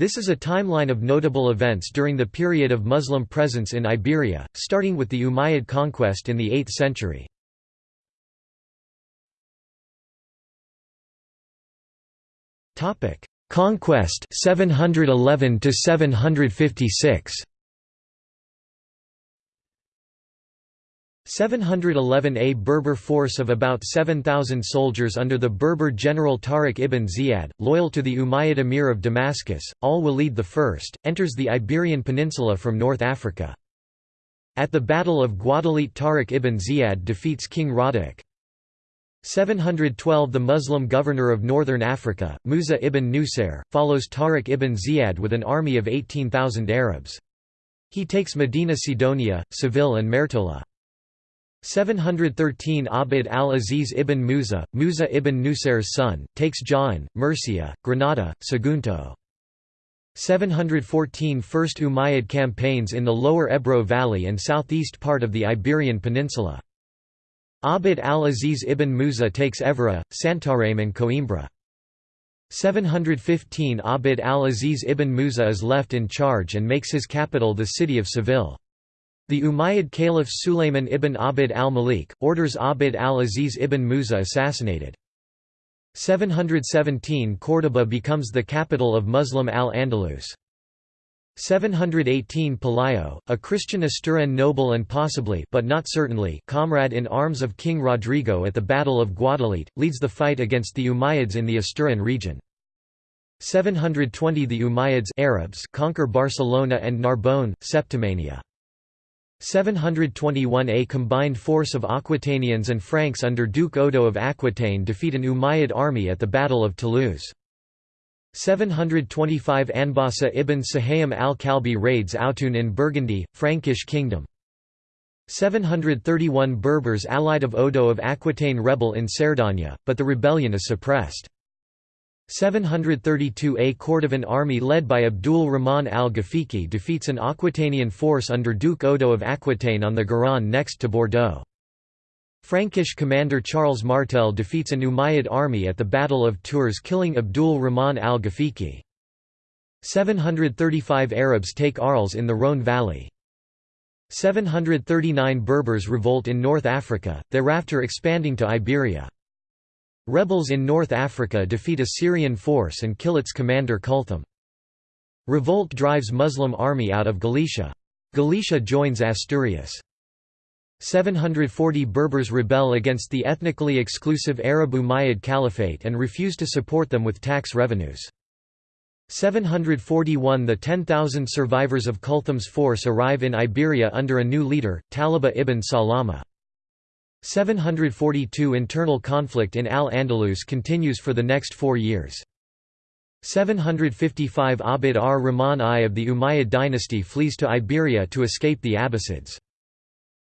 This is a timeline of notable events during the period of Muslim presence in Iberia, starting with the Umayyad conquest in the 8th century. Conquest 711 to 756 711 A Berber force of about 7,000 soldiers under the Berber general Tariq ibn Ziyad, loyal to the Umayyad emir of Damascus, al-Walid I, enters the Iberian Peninsula from North Africa. At the Battle of Guadalete Tariq ibn Ziyad defeats King Rada'ik. 712 The Muslim governor of northern Africa, Musa ibn Nusair, follows Tariq ibn Ziyad with an army of 18,000 Arabs. He takes Medina Sidonia, Seville and Mertola. 713 Abd al-Aziz ibn Musa, Musa ibn Nusair's son, takes Jaen, Murcia, Granada, Sagunto. 714 First Umayyad campaigns in the lower Ebro Valley and southeast part of the Iberian Peninsula. Abd al-Aziz ibn Musa takes Évora, Santarém and Coimbra. 715 Abd al-Aziz ibn Musa is left in charge and makes his capital the city of Seville. The Umayyad Caliph Sulayman ibn Abd al-Malik, orders Abd al-Aziz ibn Musa assassinated. 717 Córdoba becomes the capital of Muslim al-Andalus. 718 Pelayo, a Christian Asturian noble and possibly but not certainly comrade in arms of King Rodrigo at the Battle of Guadalete, leads the fight against the Umayyads in the Asturian region. 720 The Umayyads Arabs conquer Barcelona and Narbonne, Septimania. 721 A combined force of Aquitanians and Franks under Duke Odo of Aquitaine defeat an Umayyad army at the Battle of Toulouse. 725 Anbasa ibn Suhaym al-Kalbi raids Autun in Burgundy, Frankish kingdom. 731 Berbers allied of Odo of Aquitaine rebel in Cerdagne, but the rebellion is suppressed. 732 A Cordovan army led by Abdul Rahman al-Ghafiqi defeats an Aquitanian force under Duke Odo of Aquitaine on the Garonne next to Bordeaux. Frankish commander Charles Martel defeats an Umayyad army at the Battle of Tours killing Abdul Rahman al-Ghafiqi. 735 Arabs take Arles in the Rhône valley. 739 Berbers revolt in North Africa, thereafter expanding to Iberia. Rebels in North Africa defeat a Syrian force and kill its commander Kulthum. Revolt drives Muslim army out of Galicia. Galicia joins Asturias. 740 Berbers rebel against the ethnically exclusive Arab Umayyad Caliphate and refuse to support them with tax revenues. 741 The 10,000 survivors of Kulthum's force arrive in Iberia under a new leader, Talaba ibn Salama. 742 Internal conflict in Al-Andalus continues for the next four years. 755 Abd ar-Rahman I of the Umayyad dynasty flees to Iberia to escape the Abbasids.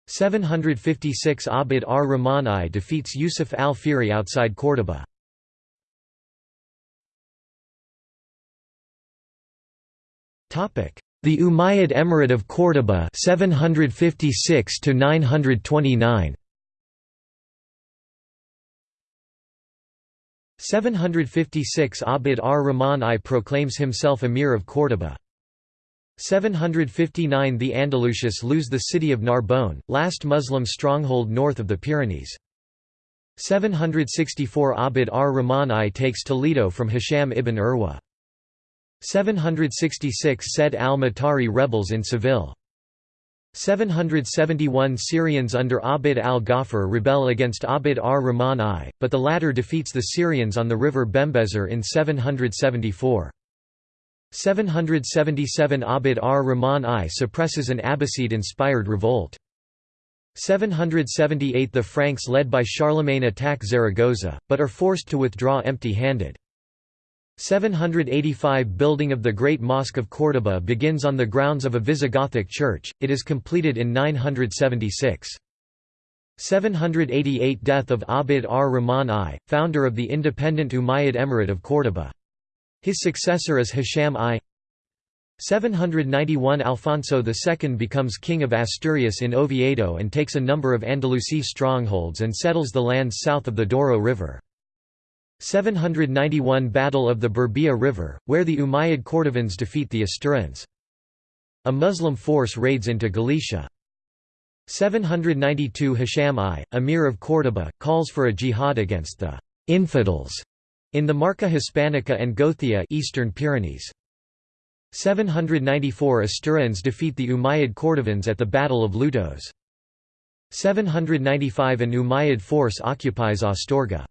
756 Abd ar-Rahman I defeats Yusuf al-Fihri outside Córdoba. The Umayyad Emirate of Córdoba 756 to 929 756 Abd ar-Rahman I proclaims himself Emir of Córdoba. 759 The Andalusians lose the city of Narbonne, last Muslim stronghold north of the Pyrenees. 764 Abd ar-Rahman I takes Toledo from Hisham ibn Urwa. 766 Said al-Matari rebels in Seville. 771 Syrians under Abd al-Ghaffar rebel against Abd ar-Rahman I, but the latter defeats the Syrians on the river Bembézar in 774. 777 Abd ar-Rahman I suppresses an Abbasid-inspired revolt. 778 The Franks led by Charlemagne attack Zaragoza, but are forced to withdraw empty-handed. 785 Building of the Great Mosque of Córdoba begins on the grounds of a Visigothic church, it is completed in 976. 788 Death of Abd ar-Rahman I, founder of the independent Umayyad Emirate of Córdoba. His successor is Hisham I. 791 Alfonso II becomes king of Asturias in Oviedo and takes a number of Andalusi strongholds and settles the lands south of the Douro River. 791 Battle of the Burbia River, where the Umayyad Cordovans defeat the Asturians. A Muslim force raids into Galicia. 792 Hisham I, Emir of Córdoba, calls for a jihad against the «infidels» in the Marca Hispanica and Gothia Eastern Pyrenees. 794 Asturians defeat the Umayyad Cordovans at the Battle of Lutos. 795 An Umayyad force occupies Astorga.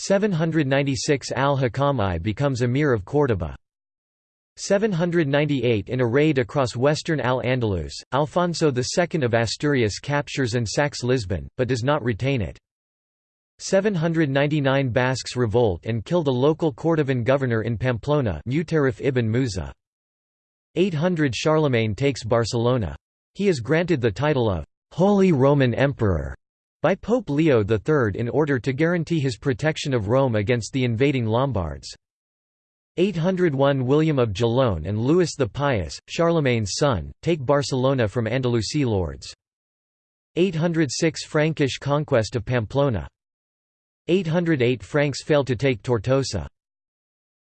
796 Al-Hakam I becomes Emir of Córdoba. 798 In a raid across western Al-Andalus, Alfonso II of Asturias captures and sacks Lisbon, but does not retain it. 799 Basques revolt and kill the local Cordovan governor in Pamplona Mutarif ibn Musa. 800 Charlemagne takes Barcelona. He is granted the title of «Holy Roman Emperor» by Pope Leo III in order to guarantee his protection of Rome against the invading Lombards. 801 William of Gellone and Louis the Pious, Charlemagne's son, take Barcelona from Andalusi lords. 806 Frankish conquest of Pamplona. 808 Franks fail to take Tortosa.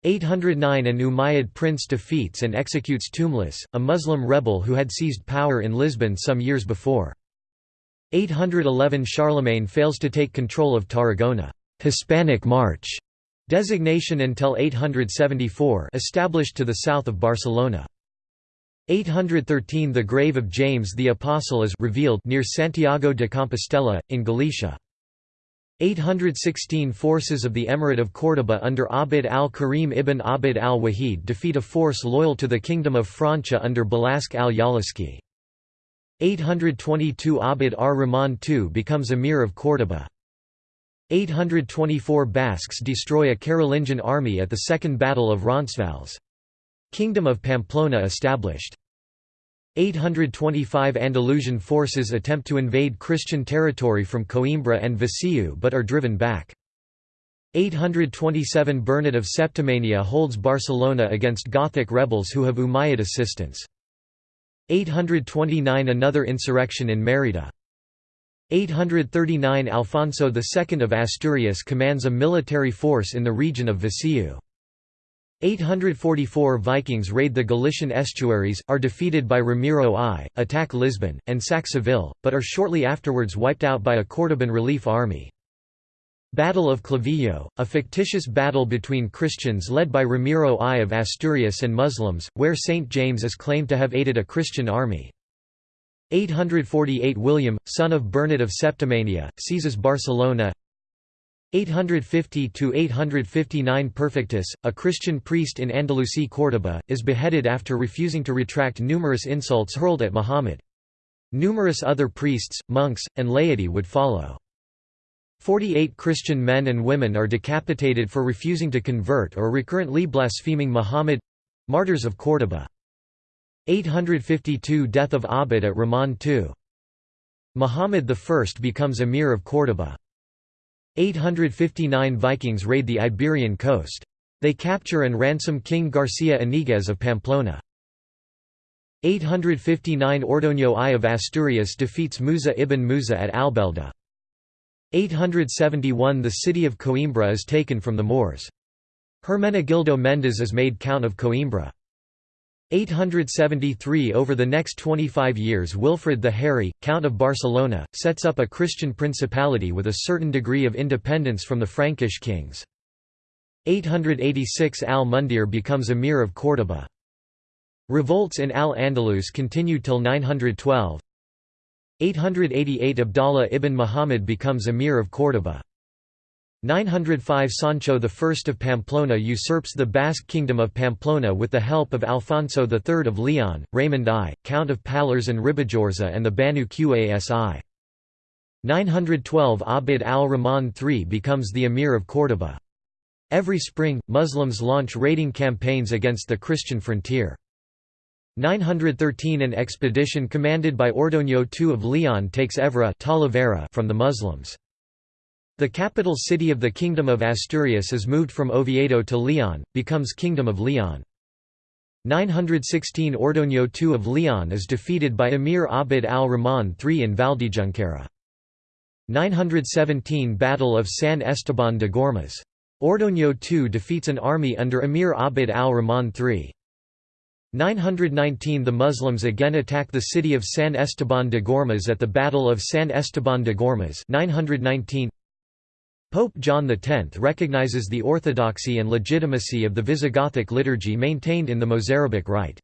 809 An Umayyad prince defeats and executes Tumlis, a Muslim rebel who had seized power in Lisbon some years before. 811 Charlemagne fails to take control of Tarragona Hispanic March designation until 874 established to the south of Barcelona. 813 The grave of James the Apostle is revealed near Santiago de Compostela, in Galicia. 816 Forces of the Emirate of Córdoba under Abd al-Karim ibn Abd al-Wahid defeat a force loyal to the Kingdom of Francia under Balask al-Yaliski. 822 Abd ar-Rahman II becomes Emir of Córdoba. 824 Basques destroy a Carolingian army at the Second Battle of Roncesvalles. Kingdom of Pamplona established. 825 Andalusian forces attempt to invade Christian territory from Coimbra and Viseu but are driven back. 827 Bernard of Septimania holds Barcelona against Gothic rebels who have Umayyad assistance. 829 Another insurrection in Mérida. 839 Alfonso II of Asturias commands a military force in the region of Viseu. 844 Vikings raid the Galician estuaries, are defeated by Ramiro I, attack Lisbon, and sack Seville, but are shortly afterwards wiped out by a Cordoban relief army. Battle of Clavijo, a fictitious battle between Christians led by Ramiro I of Asturias and Muslims, where St. James is claimed to have aided a Christian army. 848 William, son of Bernard of Septimania, seizes Barcelona 850–859 Perfectus, a Christian priest in Andalusi Córdoba, is beheaded after refusing to retract numerous insults hurled at Muhammad. Numerous other priests, monks, and laity would follow. Forty-eight Christian men and women are decapitated for refusing to convert or recurrently blaspheming Muhammad—martyrs of Córdoba. 852 Death of Abd at Rahman II. Muhammad I becomes Emir of Córdoba. 859 Vikings raid the Iberian coast. They capture and ransom King Garcia Iniguez of Pamplona. 859 Ordoño I of Asturias defeats Musa ibn Musa at Albelda. 871 The city of Coimbra is taken from the Moors. Hermenegildo Mendes is made Count of Coimbra. 873 Over the next 25 years Wilfrid the Hairy, Count of Barcelona, sets up a Christian principality with a certain degree of independence from the Frankish kings. 886 Al-Mundir becomes Emir of Córdoba. Revolts in Al-Andalus continued till 912. 888 Abdallah ibn Muhammad becomes Emir of Córdoba. 905 Sancho I of Pamplona usurps the Basque kingdom of Pamplona with the help of Alfonso III of Leon, Raymond I, Count of Pallars and Ribagorza and the Banu Qasi. 912 Abd al-Rahman III becomes the Emir of Córdoba. Every spring, Muslims launch raiding campaigns against the Christian frontier. 913 An expedition commanded by Ordoño II of Leon takes Évora from the Muslims. The capital city of the Kingdom of Asturias is moved from Oviedo to Leon, becomes Kingdom of Leon. 916 Ordoño II of Leon is defeated by Emir Abd al-Rahman III in Valdejunquera. 917 Battle of San Esteban de Gormaz. Ordoño II defeats an army under Emir Abd al-Rahman III. 919 – The Muslims again attack the city of San Esteban de Gormaz at the Battle of San Esteban de Gormaz 919 Pope John X recognizes the orthodoxy and legitimacy of the Visigothic liturgy maintained in the Mozarabic rite.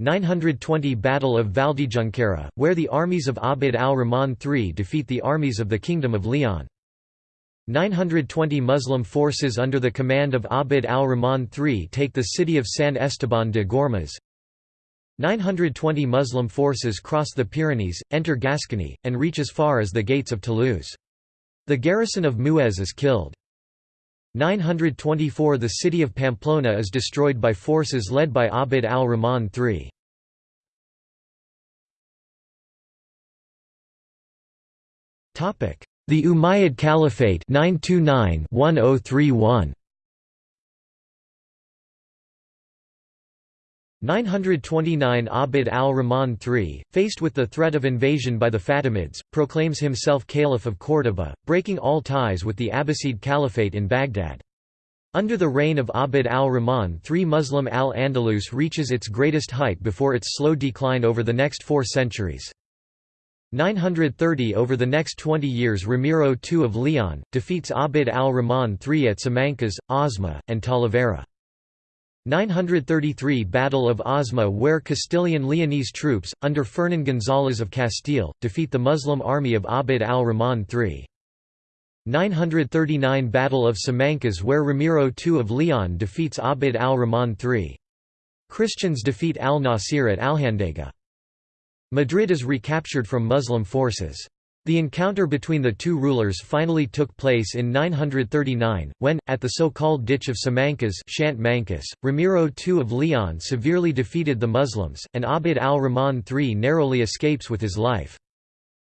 920 Battle of Valdejunquera, where the armies of Abd al-Rahman III defeat the armies of the Kingdom of Leon. 920 Muslim forces under the command of Abd al-Rahman III take the city of San Esteban de Gormaz. 920 Muslim forces cross the Pyrenees, enter Gascony, and reach as far as the gates of Toulouse. The garrison of Muez is killed. 924 The city of Pamplona is destroyed by forces led by Abd al-Rahman III. The Umayyad Caliphate 929 1031 929 Abd al-Rahman III, faced with the threat of invasion by the Fatimids, proclaims himself Caliph of Córdoba, breaking all ties with the Abbasid Caliphate in Baghdad. Under the reign of Abd al-Rahman III Muslim al-Andalus reaches its greatest height before its slow decline over the next four centuries. 930 Over the next 20 years Ramiro II of Leon, defeats Abd al-Rahman III at Simancas, Osma, and Talavera. 933 Battle of Osma where Castilian Leonese troops, under Fernan González of Castile, defeat the Muslim army of Abd al-Rahman III. 939 Battle of Simancas where Ramiro II of Leon defeats Abd al-Rahman III. Christians defeat al-Nasir at Alhandega. Madrid is recaptured from Muslim forces. The encounter between the two rulers finally took place in 939, when, at the so-called Ditch of Simancas Ramiro II of Leon severely defeated the Muslims, and Abd al-Rahman III narrowly escapes with his life.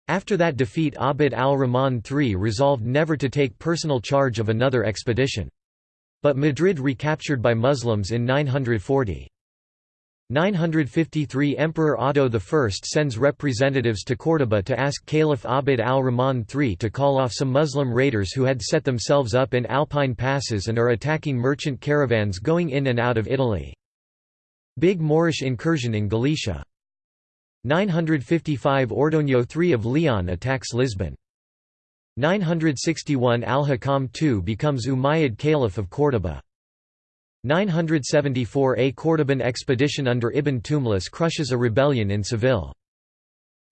After that defeat Abd al-Rahman III resolved never to take personal charge of another expedition. But Madrid recaptured by Muslims in 940. 953 Emperor Otto I sends representatives to Córdoba to ask Caliph Abd al-Rahman III to call off some Muslim raiders who had set themselves up in Alpine passes and are attacking merchant caravans going in and out of Italy. Big Moorish incursion in Galicia. 955 Ordoño III of Leon attacks Lisbon. 961 Al-Hakam II becomes Umayyad Caliph of Córdoba. 974 A Cordoban expedition under Ibn Tumlis crushes a rebellion in Seville.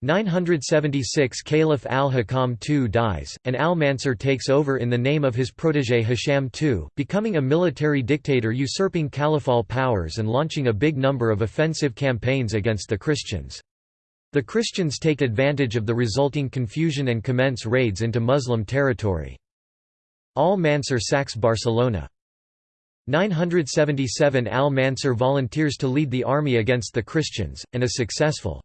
976 Caliph al-Hakam II dies, and al-Mansur takes over in the name of his protégé Hisham II, becoming a military dictator usurping caliphal powers and launching a big number of offensive campaigns against the Christians. The Christians take advantage of the resulting confusion and commence raids into Muslim territory. Al-Mansur sacks Barcelona. 977 Al-Mansur volunteers to lead the army against the Christians, and is successful.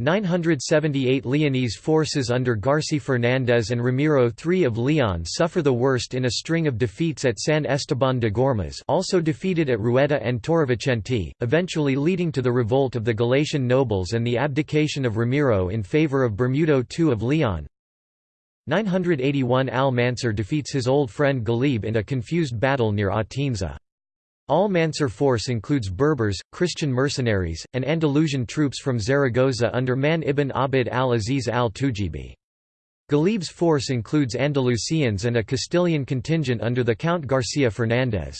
978 Leonese forces under Garci Fernández and Ramiro III of Leon suffer the worst in a string of defeats at San Esteban de Gormaz also defeated at Rueda and Torrevicente, eventually leading to the revolt of the Galician nobles and the abdication of Ramiro in favour of Bermudo II of Leon. 981 Al-Mansur defeats his old friend Ghalib in a confused battle near Atienza. Al-Mansur force includes Berbers, Christian mercenaries, and Andalusian troops from Zaragoza under Man ibn Abd al-Aziz al-Tujibi. Ghalib's force includes Andalusians and a Castilian contingent under the Count Garcia Fernandez.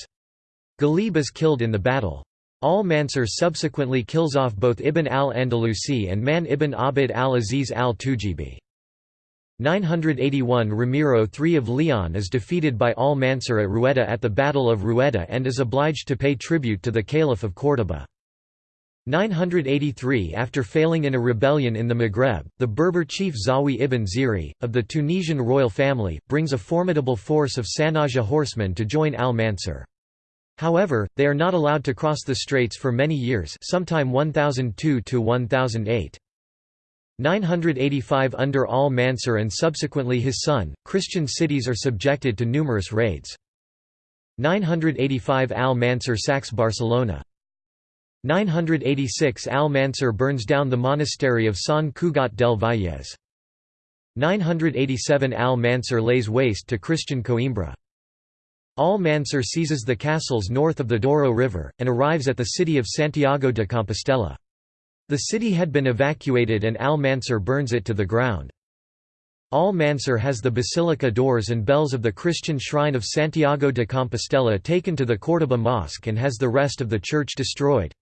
Ghalib is killed in the battle. Al-Mansur subsequently kills off both Ibn al-Andalusi and Man ibn Abd al-Aziz al-Tujibi. 981 Ramiro III of Leon is defeated by al-Mansur at Rueda at the Battle of Rueda and is obliged to pay tribute to the Caliph of Córdoba. 983 After failing in a rebellion in the Maghreb, the Berber chief Zawi ibn Ziri, of the Tunisian royal family, brings a formidable force of Sanhaja horsemen to join al-Mansur. However, they are not allowed to cross the straits for many years sometime 1002 to 1008. 985 Under al-Mansur and subsequently his son, Christian cities are subjected to numerous raids. 985 Al-Mansur sacks Barcelona. 986 Al-Mansur burns down the monastery of San Cugat del Vallès. 987 Al-Mansur lays waste to Christian Coimbra. Al-Mansur seizes the castles north of the Douro River, and arrives at the city of Santiago de Compostela. The city had been evacuated and Al-Mansur burns it to the ground. Al-Mansur has the basilica doors and bells of the Christian shrine of Santiago de Compostela taken to the Córdoba Mosque and has the rest of the church destroyed.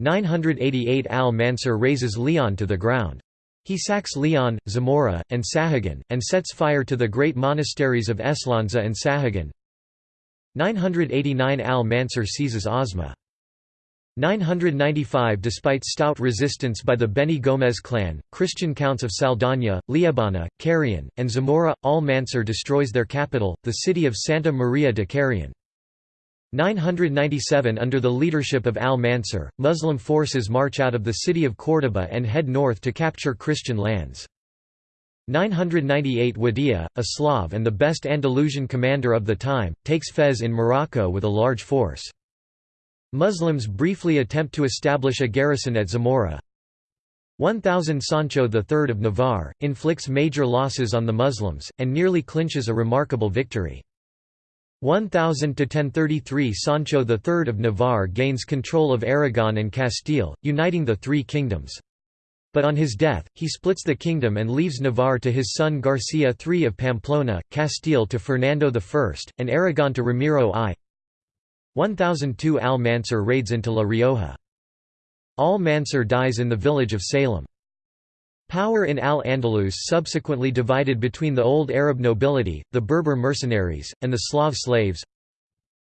988 Al-Mansur razes Leon to the ground. He sacks Leon, Zamora, and Sahagun, and sets fire to the great monasteries of Eslonza and Sahagun. 989 Al-Mansur seizes Osma. 995 Despite stout resistance by the Beni Gomez clan, Christian counts of Saldana, Liébana, Carrion, and Zamora, Al-Mansur destroys their capital, the city of Santa Maria de Carrion. 997 Under the leadership of al-Mansur, Muslim forces march out of the city of Córdoba and head north to capture Christian lands. 998 Wadia, a Slav and the best Andalusian commander of the time, takes Fez in Morocco with a large force. Muslims briefly attempt to establish a garrison at Zamora. 1000 Sancho III of Navarre, inflicts major losses on the Muslims, and nearly clinches a remarkable victory. 1000 to 1033 Sancho III of Navarre gains control of Aragon and Castile, uniting the three kingdoms. But on his death, he splits the kingdom and leaves Navarre to his son Garcia III of Pamplona, Castile to Fernando I, and Aragon to Ramiro I. 1002 Al-Mansur raids into La Rioja. Al-Mansur dies in the village of Salem. Power in Al-Andalus subsequently divided between the old Arab nobility, the Berber mercenaries, and the Slav slaves.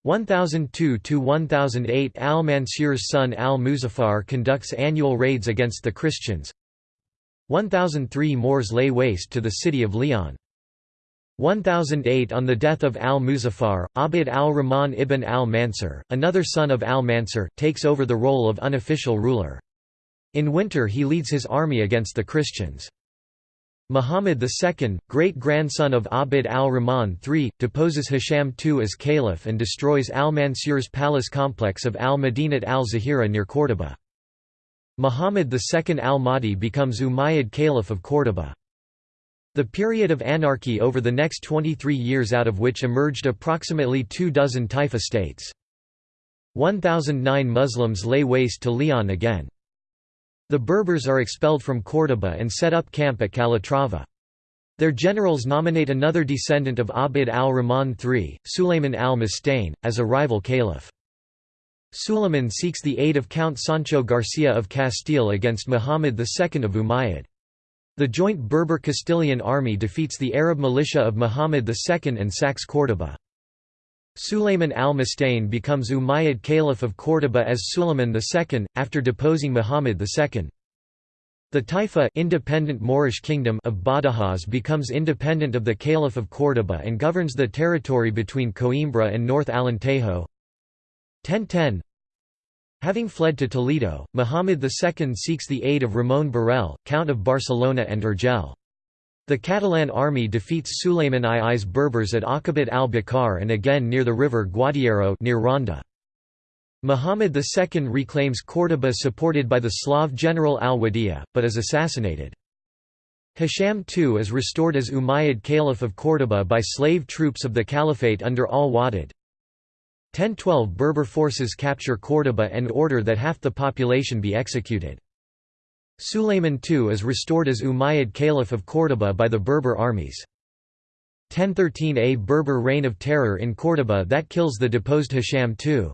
1002–1008 Al-Mansur's son Al-Muzaffar conducts annual raids against the Christians 1003 Moors lay waste to the city of Leon. 1008 On the death of al-Muzaffar, Abd al-Rahman ibn al-Mansur, another son of al-Mansur, takes over the role of unofficial ruler. In winter he leads his army against the Christians. Muhammad II, great-grandson of Abd al-Rahman III, deposes Hisham II as caliph and destroys al-Mansur's palace complex of al-Madinat al-Zahira near Córdoba. Muhammad II al-Mahdi becomes Umayyad caliph of Córdoba. The period of anarchy over the next 23 years out of which emerged approximately two dozen taifa states. 1009 Muslims lay waste to Leon again. The Berbers are expelled from Córdoba and set up camp at Calatrava. Their generals nominate another descendant of Abd al-Rahman III, Sulayman al-Mustain, as a rival caliph. Sulayman seeks the aid of Count Sancho Garcia of Castile against Muhammad II of Umayyad. The joint Berber-Castilian army defeats the Arab militia of Muhammad II and sacks Córdoba. Sulayman al-Mustain becomes Umayyad Caliph of Córdoba as Sulayman II, after deposing Muhammad II. The Taifa independent Moorish kingdom of Badajoz becomes independent of the Caliph of Córdoba and governs the territory between Coimbra and North Alentejo. 1010 Having fled to Toledo, Muhammad II seeks the aid of Ramon Borrell, Count of Barcelona and Urgell. The Catalan army defeats Sulayman II's Berbers at Aqabat al-Bakar and again near the river Guadiaro near Ronda. Muhammad II reclaims Córdoba supported by the Slav general al-Wadia, but is assassinated. Hisham II is restored as Umayyad Caliph of Córdoba by slave troops of the Caliphate under al-Wadid. 1012 Berber forces capture Córdoba and order that half the population be executed. Sulayman II is restored as Umayyad Caliph of Córdoba by the Berber armies. 1013 A Berber reign of terror in Córdoba that kills the deposed Hisham II.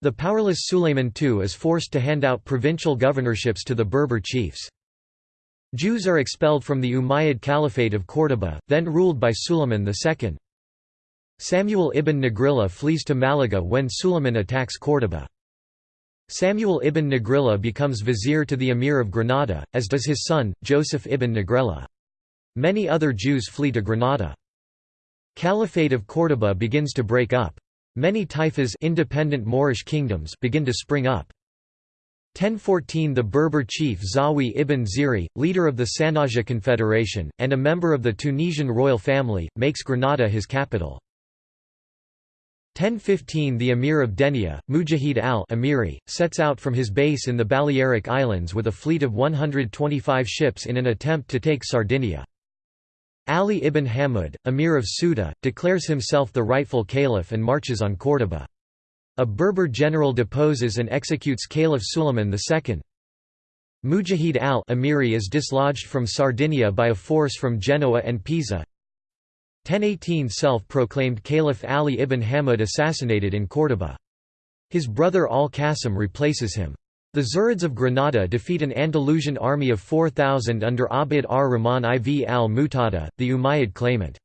The powerless Sulayman II is forced to hand out provincial governorships to the Berber chiefs. Jews are expelled from the Umayyad Caliphate of Córdoba, then ruled by Sulayman II. Samuel ibn Negrilla flees to Malaga when Sulayman attacks Córdoba. Samuel ibn Negrilla becomes vizier to the emir of Granada, as does his son, Joseph ibn Negrilla. Many other Jews flee to Granada. Caliphate of Córdoba begins to break up. Many taifas independent Moorish kingdoms begin to spring up. 1014 The Berber chief Zawi ibn Ziri, leader of the Sanhaja Confederation, and a member of the Tunisian royal family, makes Granada his capital. 1015 The Emir of Denia, Mujahid al-Amiri, sets out from his base in the Balearic Islands with a fleet of 125 ships in an attempt to take Sardinia. Ali ibn Hamud, emir of Ceuta, declares himself the rightful caliph and marches on Córdoba. A Berber general deposes and executes Caliph Suleiman II. Mujahid al-Amiri is dislodged from Sardinia by a force from Genoa and Pisa. 1018 Self-proclaimed Caliph Ali ibn Hamud assassinated in Córdoba. His brother al-Qasim replaces him. The Zirids of Granada defeat an Andalusian army of 4,000 under Abd ar-Rahman IV al-Mu'tada, the Umayyad claimant.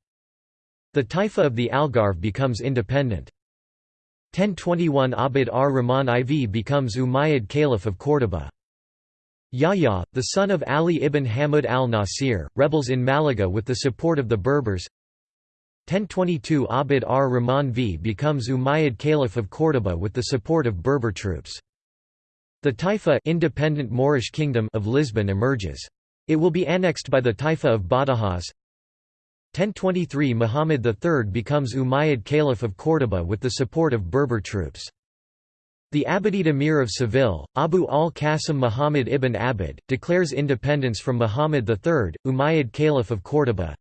The Taifa of the Algarve becomes independent. 1021 Abd ar-Rahman IV becomes Umayyad Caliph of Córdoba. Yahya, the son of Ali ibn Hamud al-Nasir, rebels in Malaga with the support of the Berbers. 1022 Abd ar-Rahman V becomes Umayyad Caliph of Córdoba with the support of Berber troops. The Taifa independent Moorish kingdom of Lisbon emerges. It will be annexed by the Taifa of Badajoz. 1023 Muhammad III becomes Umayyad Caliph of Córdoba with the support of Berber troops. The Abbadid Emir of Seville, Abu al-Qasim Muhammad ibn Abbad, declares independence from Muhammad III, Umayyad Caliph of Córdoba.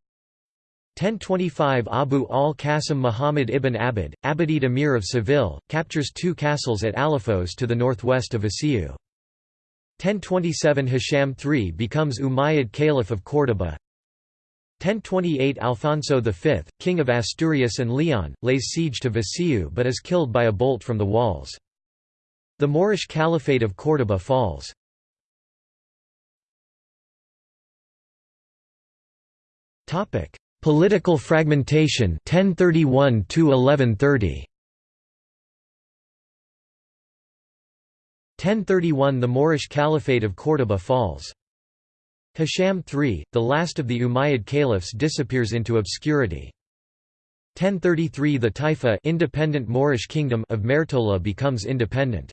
1025 Abu al-Qasim Muhammad ibn Abbad, Abbadid Emir of Seville, captures two castles at Alafos to the northwest of Viseu. 1027 Hisham III becomes Umayyad Caliph of Córdoba. 1028 Alfonso V, king of Asturias and Leon, lays siege to Viseu but is killed by a bolt from the walls. The Moorish Caliphate of Córdoba falls. Topic: Political fragmentation 1031 to 1130 1031 The Moorish Caliphate of Córdoba falls. Hisham III, the last of the Umayyad caliphs disappears into obscurity. 1033 The Taifa independent Moorish kingdom of Mertola becomes independent.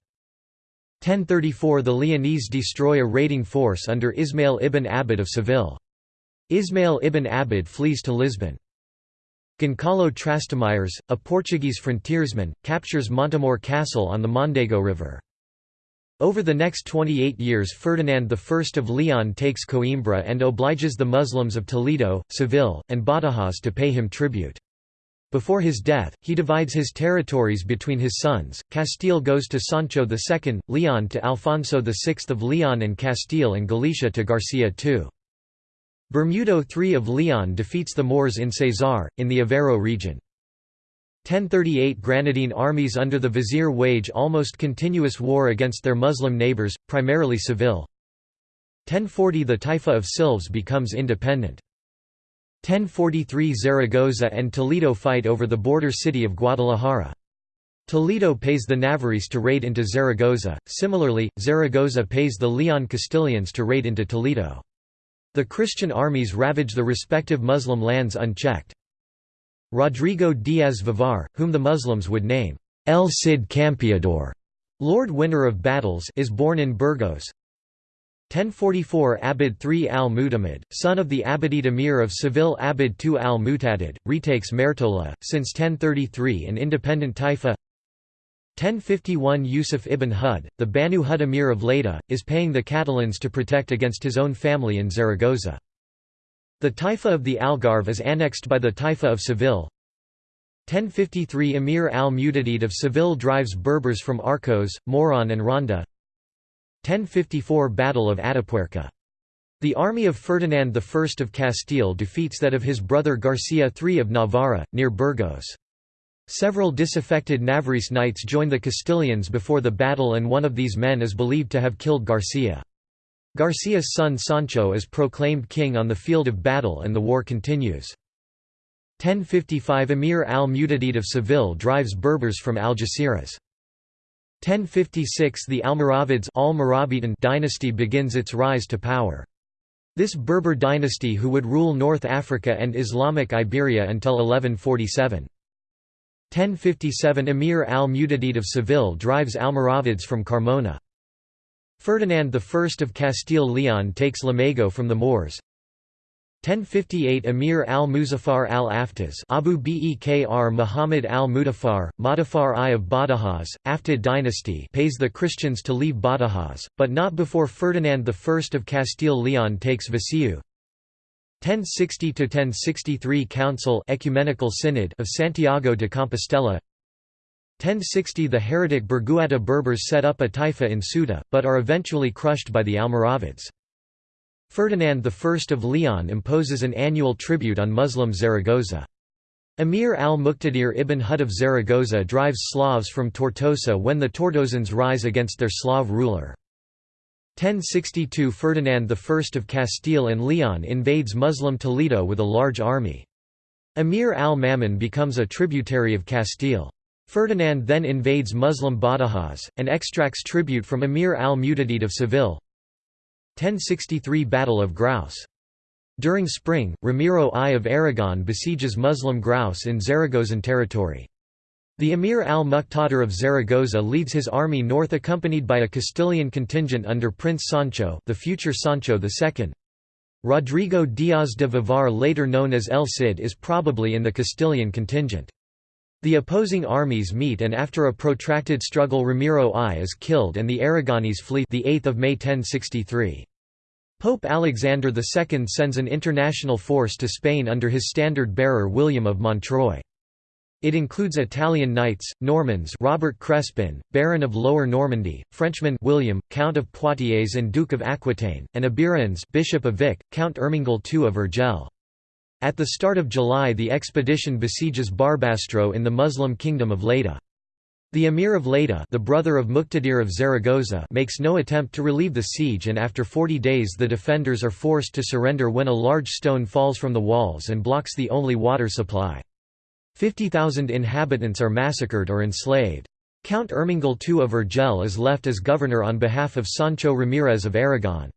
1034 The Leonese destroy a raiding force under Ismail ibn Abbad of Seville. Ismail ibn Abbad flees to Lisbon. Goncalo Trastamires, a Portuguese frontiersman, captures Montemor Castle on the Mondego River. Over the next 28 years Ferdinand I of Leon takes Coimbra and obliges the Muslims of Toledo, Seville, and Badajoz to pay him tribute. Before his death, he divides his territories between his sons, Castile goes to Sancho II, Leon to Alfonso VI of Leon and Castile and Galicia to Garcia II. Bermudo III of Leon defeats the Moors in Cesar, in the Aveiro region. 1038 Granadine armies under the vizier wage almost continuous war against their Muslim neighbours, primarily Seville. 1040 The Taifa of Silves becomes independent. 1043 Zaragoza and Toledo fight over the border city of Guadalajara. Toledo pays the Navarrese to raid into Zaragoza, similarly, Zaragoza pays the Leon Castilians to raid into Toledo. The Christian armies ravage the respective Muslim lands unchecked. Rodrigo Diaz Vivar, whom the Muslims would name El Cid Campeador, Lord Winner of Battles is born in Burgos. 1044 Abd III al-Mu'tamid, son of the Abbadid Emir of Seville Abd II al-Mu'tadid, retakes Mertola, since 1033 an independent taifa 1051 Yusuf ibn Hud, the Banu Hud emir of Lleida, is paying the Catalans to protect against his own family in Zaragoza. The Taifa of the Algarve is annexed by the Taifa of Seville. 1053 Emir al-Mu'tadid of Seville drives Berbers from Arcos, Moron and Ronda. 1054 Battle of Atapuerca. The army of Ferdinand I of Castile defeats that of his brother Garcia III of Navarra, near Burgos. Several disaffected Navarrese knights join the Castilians before the battle and one of these men is believed to have killed Garcia. Garcia's son Sancho is proclaimed king on the field of battle and the war continues. 1055 Emir al-Mu'tadid of Seville drives Berbers from Algeciras. 1056 The Almoravids al dynasty begins its rise to power. This Berber dynasty who would rule North Africa and Islamic Iberia until 1147. 1057 Emir al-Mu'tadid of Seville drives Almoravids from Carmona. Ferdinand I of Castile-Leon takes Lamego from the Moors. 1058 Emir al-Muzaffar al-Aftaz Abu Bekr Muhammad al-Mudaffar, Mudaffar I of Badajoz, Aftid dynasty pays the Christians to leave Badajoz, but not before Ferdinand I of Castile-Leon takes Viseu. 1060–1063 Council Ecumenical Synod of Santiago de Compostela 1060 The heretic Burguata Berbers set up a taifa in Ceuta, but are eventually crushed by the Almoravids. Ferdinand I of Leon imposes an annual tribute on Muslim Zaragoza. Emir al-Muqtadir ibn Hud of Zaragoza drives Slavs from Tortosa when the Tortosans rise against their Slav ruler. 1062 Ferdinand I of Castile and Leon invades Muslim Toledo with a large army. Emir al-Mamun becomes a tributary of Castile. Ferdinand then invades Muslim Badajoz, and extracts tribute from Emir al-Mutadid of Seville 1063 Battle of Graus. During spring, Ramiro I of Aragon besieges Muslim Graus in Zaragozan territory. The Emir al-Muqtadir of Zaragoza leads his army north accompanied by a Castilian contingent under Prince Sancho the future Sancho II. Rodrigo Díaz de Vivar later known as El Cid is probably in the Castilian contingent. The opposing armies meet and after a protracted struggle Ramiro I is killed and the Aragonese flee the 8th of May 1063. Pope Alexander II sends an international force to Spain under his standard-bearer William of Montreuil. It includes Italian knights, Normans Robert Crespin, Baron of Lower Normandy, Frenchman William, Count of Poitiers and Duke of Aquitaine, and Iberians Bishop of Vic, Count Ermengol II of Urgell. At the start of July the expedition besieges Barbastro in the Muslim kingdom of Lleida. The emir of Lleida the brother of Muqtadir of Zaragoza makes no attempt to relieve the siege and after 40 days the defenders are forced to surrender when a large stone falls from the walls and blocks the only water supply. 50,000 inhabitants are massacred or enslaved. Count Ermengol II of Urgell is left as governor on behalf of Sancho Ramirez of Aragon.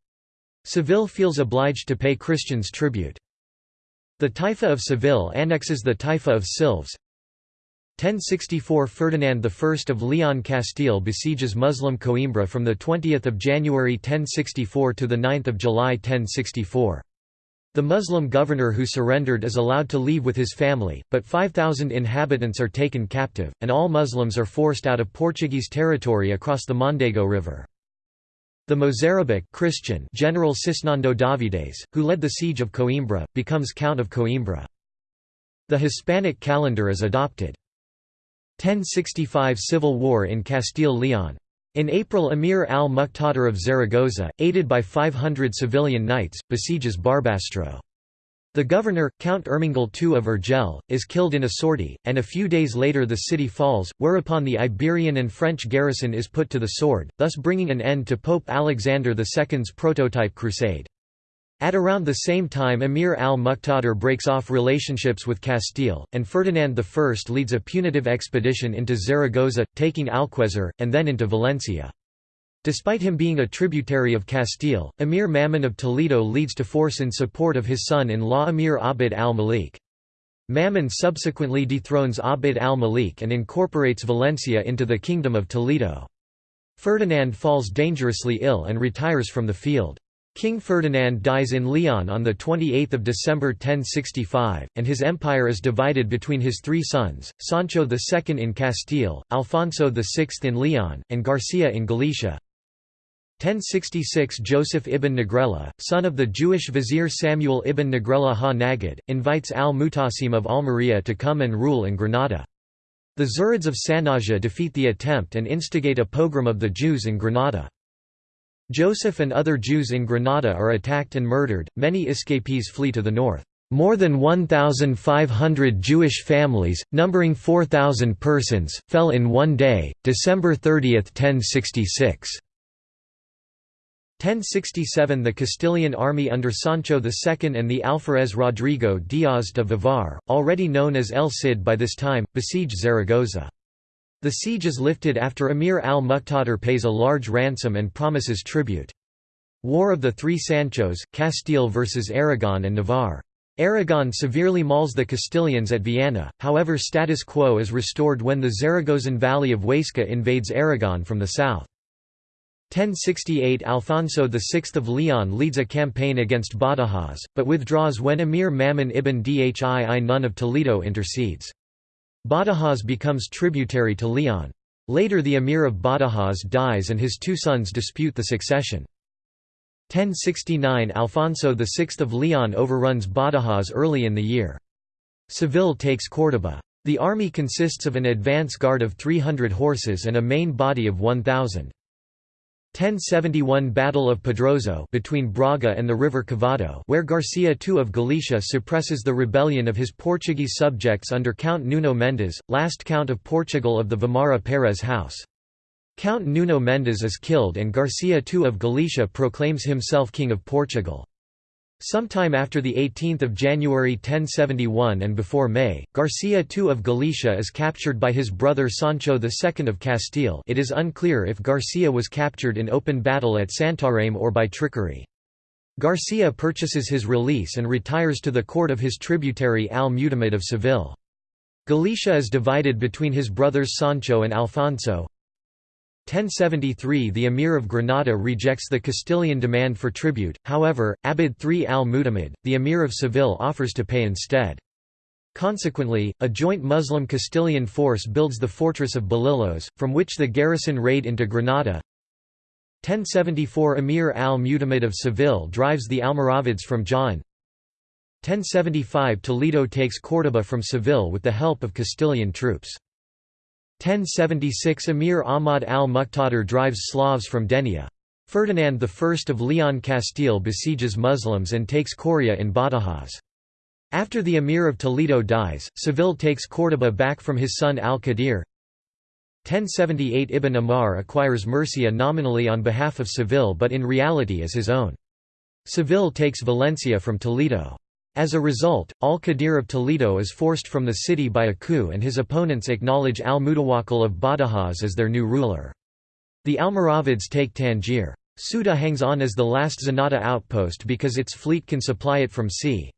Seville feels obliged to pay Christians tribute. The Taifa of Seville annexes the Taifa of Silves. 1064 Ferdinand I of Leon Castile besieges Muslim Coimbra from 20 January 1064 to 9 July 1064. The Muslim governor who surrendered is allowed to leave with his family, but 5,000 inhabitants are taken captive, and all Muslims are forced out of Portuguese territory across the Mondego River. The Mozarabic Christian General Cisnando Davides, who led the siege of Coimbra, becomes Count of Coimbra. The Hispanic calendar is adopted. 1065 Civil War in Castile-Leon. In April Emir al-Muqtadir of Zaragoza, aided by 500 civilian knights, besieges Barbastro. The governor, Count Ermengol II of Urgell, is killed in a sortie, and a few days later the city falls, whereupon the Iberian and French garrison is put to the sword, thus bringing an end to Pope Alexander II's prototype crusade. At around the same time Emir al-Muqtadir breaks off relationships with Castile, and Ferdinand I leads a punitive expedition into Zaragoza, taking Alquezar, and then into Valencia. Despite him being a tributary of Castile, Emir Mamun of Toledo leads to force in support of his son-in-law Emir Abd al-Malik. Mamun subsequently dethrones Abd al-Malik and incorporates Valencia into the Kingdom of Toledo. Ferdinand falls dangerously ill and retires from the field. King Ferdinand dies in Leon on 28 December 1065, and his empire is divided between his three sons, Sancho II in Castile, Alfonso VI in Leon, and Garcia in Galicia. 1066 Joseph ibn Negrella, son of the Jewish vizier Samuel ibn Negrella ha-Nagid, invites al-Mutasim of Almería to come and rule in Granada. The Zirids of Sanhaja defeat the attempt and instigate a pogrom of the Jews in Granada. Joseph and other Jews in Granada are attacked and murdered, many escapees flee to the north. More than 1,500 Jewish families, numbering 4,000 persons, fell in one day, December 30, 1066. 1067 The Castilian army under Sancho II and the Alferez Rodrigo Díaz de Vivar, already known as El Cid by this time, besiege Zaragoza. The siege is lifted after Emir al-Muqtadir pays a large ransom and promises tribute. War of the Three Sanchos, Castile versus Aragon and Navarre. Aragon severely mauls the Castilians at Viana, however status quo is restored when the Zaragozan valley of Huesca invades Aragon from the south. 1068 Alfonso VI of Leon leads a campaign against Badajoz, but withdraws when Emir Mamun ibn Dhii Nun of Toledo intercedes. Badajoz becomes tributary to Leon. Later the emir of Badajoz dies and his two sons dispute the succession. 1069 Alfonso VI of Leon overruns Badajoz early in the year. Seville takes Córdoba. The army consists of an advance guard of 300 horses and a main body of 1,000. 1071 Battle of Pedroso between Braga and the river Cavado where Garcia II of Galicia suppresses the rebellion of his Portuguese subjects under Count Nuno Mendes, last Count of Portugal of the Vimara Pérez house. Count Nuno Mendes is killed and Garcia II of Galicia proclaims himself King of Portugal. Sometime after 18 January 1071 and before May, Garcia II of Galicia is captured by his brother Sancho II of Castile it is unclear if Garcia was captured in open battle at Santarém or by trickery. Garcia purchases his release and retires to the court of his tributary Al-Mutamid of Seville. Galicia is divided between his brothers Sancho and Alfonso, 1073 The Emir of Granada rejects the Castilian demand for tribute, however, Abbad III al-Mutamid, the Emir of Seville offers to pay instead. Consequently, a joint Muslim Castilian force builds the fortress of Belillos, from which the garrison raid into Granada. 1074 Emir al-Mutamid of Seville drives the Almoravids from Jaén. 1075 Toledo takes Córdoba from Seville with the help of Castilian troops. 1076 Emir Ahmad al-Muqtadir drives Slavs from Denia. Ferdinand I of Leon Castile besieges Muslims and takes Coria in Badajoz. After the Emir of Toledo dies, Seville takes Córdoba back from his son al-Qadir. 1078 Ibn Amar acquires Murcia nominally on behalf of Seville but in reality as his own. Seville takes Valencia from Toledo. As a result, al-Qadir of Toledo is forced from the city by a coup and his opponents acknowledge al-Mutawakkil of Badajoz as their new ruler. The Almoravids take Tangier. Ceuta hangs on as the last Zenata outpost because its fleet can supply it from sea.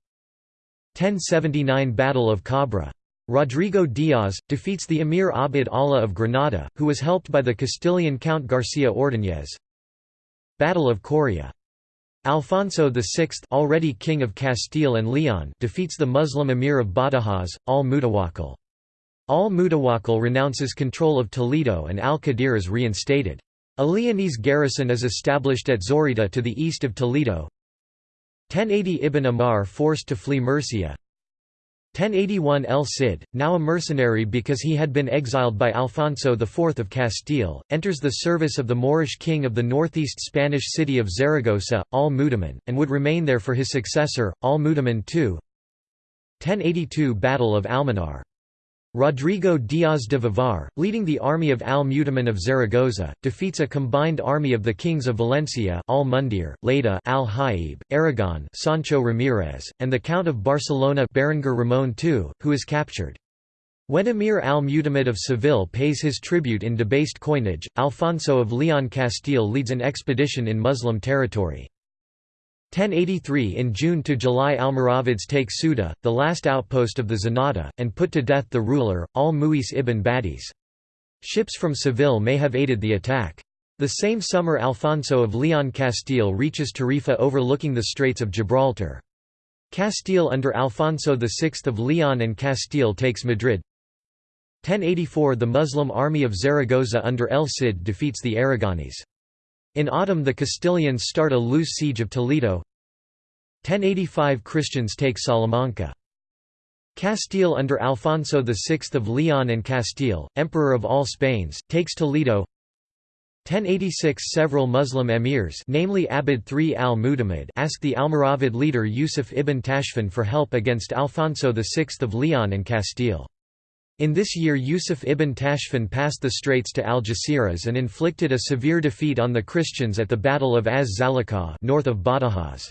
1079 Battle of Cabra. Rodrigo Diaz, defeats the Emir Abd Allah of Granada, who was helped by the Castilian Count Garcia Ordóñez. Battle of Coria. Alfonso VI already king of Castile and Leon defeats the Muslim emir of Badajoz, al-Mutawakkil. Al-Mutawakkil renounces control of Toledo and al-Qadir is reinstated. A Leonese garrison is established at Zorita to the east of Toledo. 1080 Ibn Amar forced to flee Murcia 1081 El Cid, now a mercenary because he had been exiled by Alfonso IV of Castile, enters the service of the Moorish king of the northeast Spanish city of Zaragoza, al-Mu'tamin, and would remain there for his successor, al-Mu'tamin II. 1082 Battle of Almanar Rodrigo Diaz de Vivar, leading the army of al-Mu'tamin of Zaragoza, defeats a combined army of the kings of Valencia al-Mundir, Lleida al-Haib, Aragon Sancho Ramirez, and the Count of Barcelona Berenguer Ramon II, who is captured. When Emir al-Mu'tamid of Seville pays his tribute in debased coinage, Alfonso of Leon Castile leads an expedition in Muslim territory. 1083 In June to July Almoravids take Ceuta, the last outpost of the Zenata, and put to death the ruler, al-Mu'is ibn Badis. Ships from Seville may have aided the attack. The same summer Alfonso of Leon Castile reaches Tarifa overlooking the Straits of Gibraltar. Castile under Alfonso VI of Leon and Castile takes Madrid. 1084 The Muslim army of Zaragoza under El Cid defeats the Aragonese. In autumn the Castilians start a loose siege of Toledo 1085 Christians take Salamanca. Castile under Alfonso VI of Leon and Castile, Emperor of all Spains, takes Toledo 1086 Several Muslim emirs namely Abbad III al-Mutamid ask the Almoravid leader Yusuf ibn Tashfin for help against Alfonso VI of Leon and Castile. In this year Yusuf ibn Tashfin passed the straits to Algeciras and inflicted a severe defeat on the Christians at the Battle of Az-Zalakah north of Badajoz.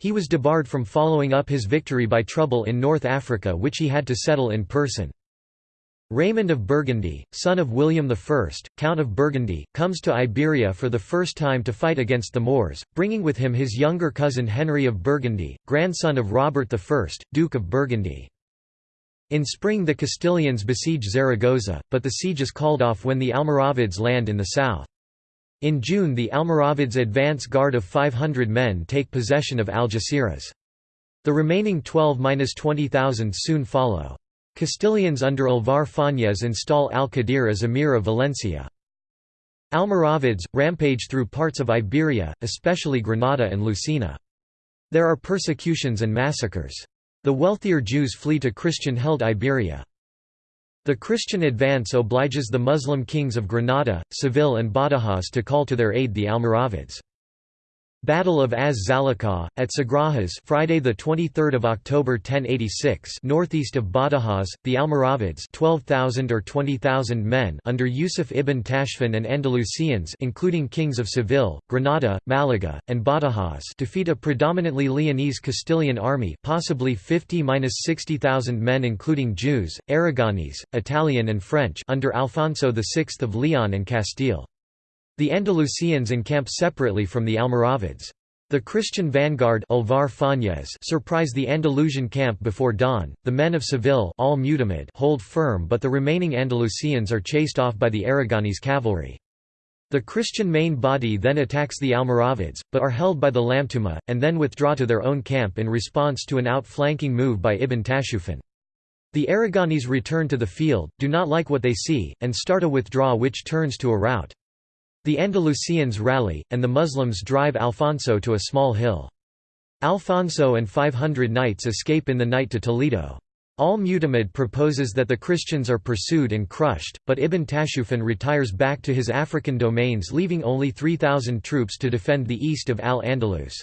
He was debarred from following up his victory by trouble in North Africa which he had to settle in person. Raymond of Burgundy, son of William I, Count of Burgundy, comes to Iberia for the first time to fight against the Moors, bringing with him his younger cousin Henry of Burgundy, grandson of Robert I, Duke of Burgundy. In spring the Castilians besiege Zaragoza, but the siege is called off when the Almoravids land in the south. In June the Almoravids' advance guard of 500 men take possession of Algeciras. The remaining 12–20,000 soon follow. Castilians under Alvar Fañez install al-Qadir as emir of Valencia. Almoravids, rampage through parts of Iberia, especially Granada and Lucena. There are persecutions and massacres. The wealthier Jews flee to Christian-held Iberia. The Christian advance obliges the Muslim kings of Granada, Seville and Badajoz to call to their aid the Almoravids. Battle of Az Zalakah, at Sagrajas Friday 23 October 1086 northeast of Badajoz, the Almoravids 12,000 or 20,000 men under Yusuf ibn Tashfin and Andalusians including kings of Seville, Granada, Malaga, and Badajoz defeat a predominantly Leonese Castilian army possibly 50–60,000 men including Jews, Aragonese, Italian and French under Alfonso VI of Leon and Castile. The Andalusians encamp separately from the Almoravids. The Christian vanguard Alvar surprise the Andalusian camp before dawn. The men of Seville all hold firm but the remaining Andalusians are chased off by the Aragonese cavalry. The Christian main body then attacks the Almoravids, but are held by the Lamtuna, and then withdraw to their own camp in response to an outflanking move by Ibn Tashufin. The Aragonese return to the field, do not like what they see, and start a withdraw which turns to a rout. The Andalusians rally, and the Muslims drive Alfonso to a small hill. Alfonso and 500 knights escape in the night to Toledo. Al-Mutamid proposes that the Christians are pursued and crushed, but Ibn Tashufan retires back to his African domains leaving only 3,000 troops to defend the east of Al-Andalus.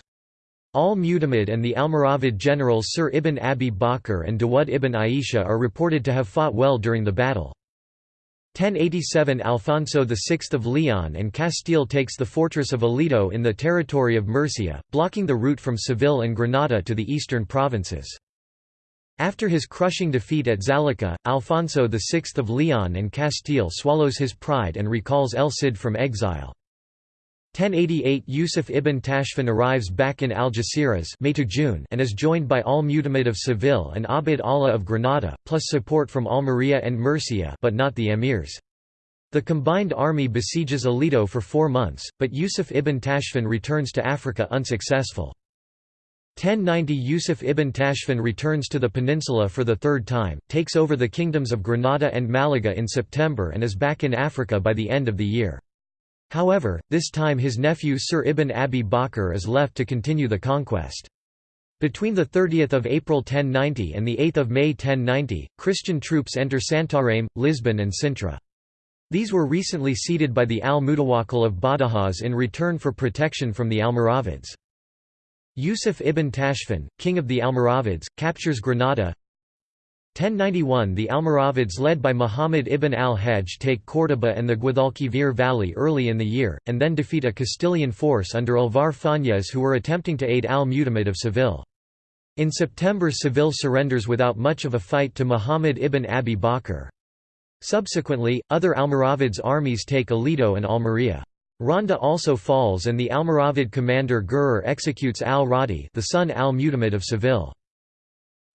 Al-Mutamid and the Almoravid generals Sir Ibn Abi Bakr and Dawud ibn Aisha are reported to have fought well during the battle. 1087 Alfonso VI of Leon and Castile takes the fortress of Aledo in the territory of Murcia, blocking the route from Seville and Granada to the eastern provinces. After his crushing defeat at Zalakah, Alfonso VI of Leon and Castile swallows his pride and recalls El Cid from exile. 1088 Yusuf ibn Tashfin arrives back in Algeciras May to June and is joined by al-Mutamid of Seville and Abd Allah of Granada, plus support from Almería and Murcia but not the emirs. The combined army besieges Aledo for four months, but Yusuf ibn Tashfin returns to Africa unsuccessful. 1090 Yusuf ibn Tashfin returns to the peninsula for the third time, takes over the kingdoms of Granada and Malaga in September and is back in Africa by the end of the year. However, this time his nephew Sir Ibn Abi Bakr is left to continue the conquest. Between 30 April 1090 and 8 May 1090, Christian troops enter Santarém, Lisbon and Sintra. These were recently ceded by the al-Mutawakkil of Badajoz in return for protection from the Almoravids. Yusuf ibn Tashfin, king of the Almoravids, captures Granada, 1091 The Almoravids led by Muhammad ibn al-Hajj take Córdoba and the Guadalquivir valley early in the year, and then defeat a Castilian force under Alvar Fañez who were attempting to aid al-Mutamid of Seville. In September Seville surrenders without much of a fight to Muhammad ibn Abi Bakr. Subsequently, other Almoravids' armies take Aledo and Almería. Ronda also falls and the Almoravid commander Gurer executes al-Radi the son al-Mutamid of Seville.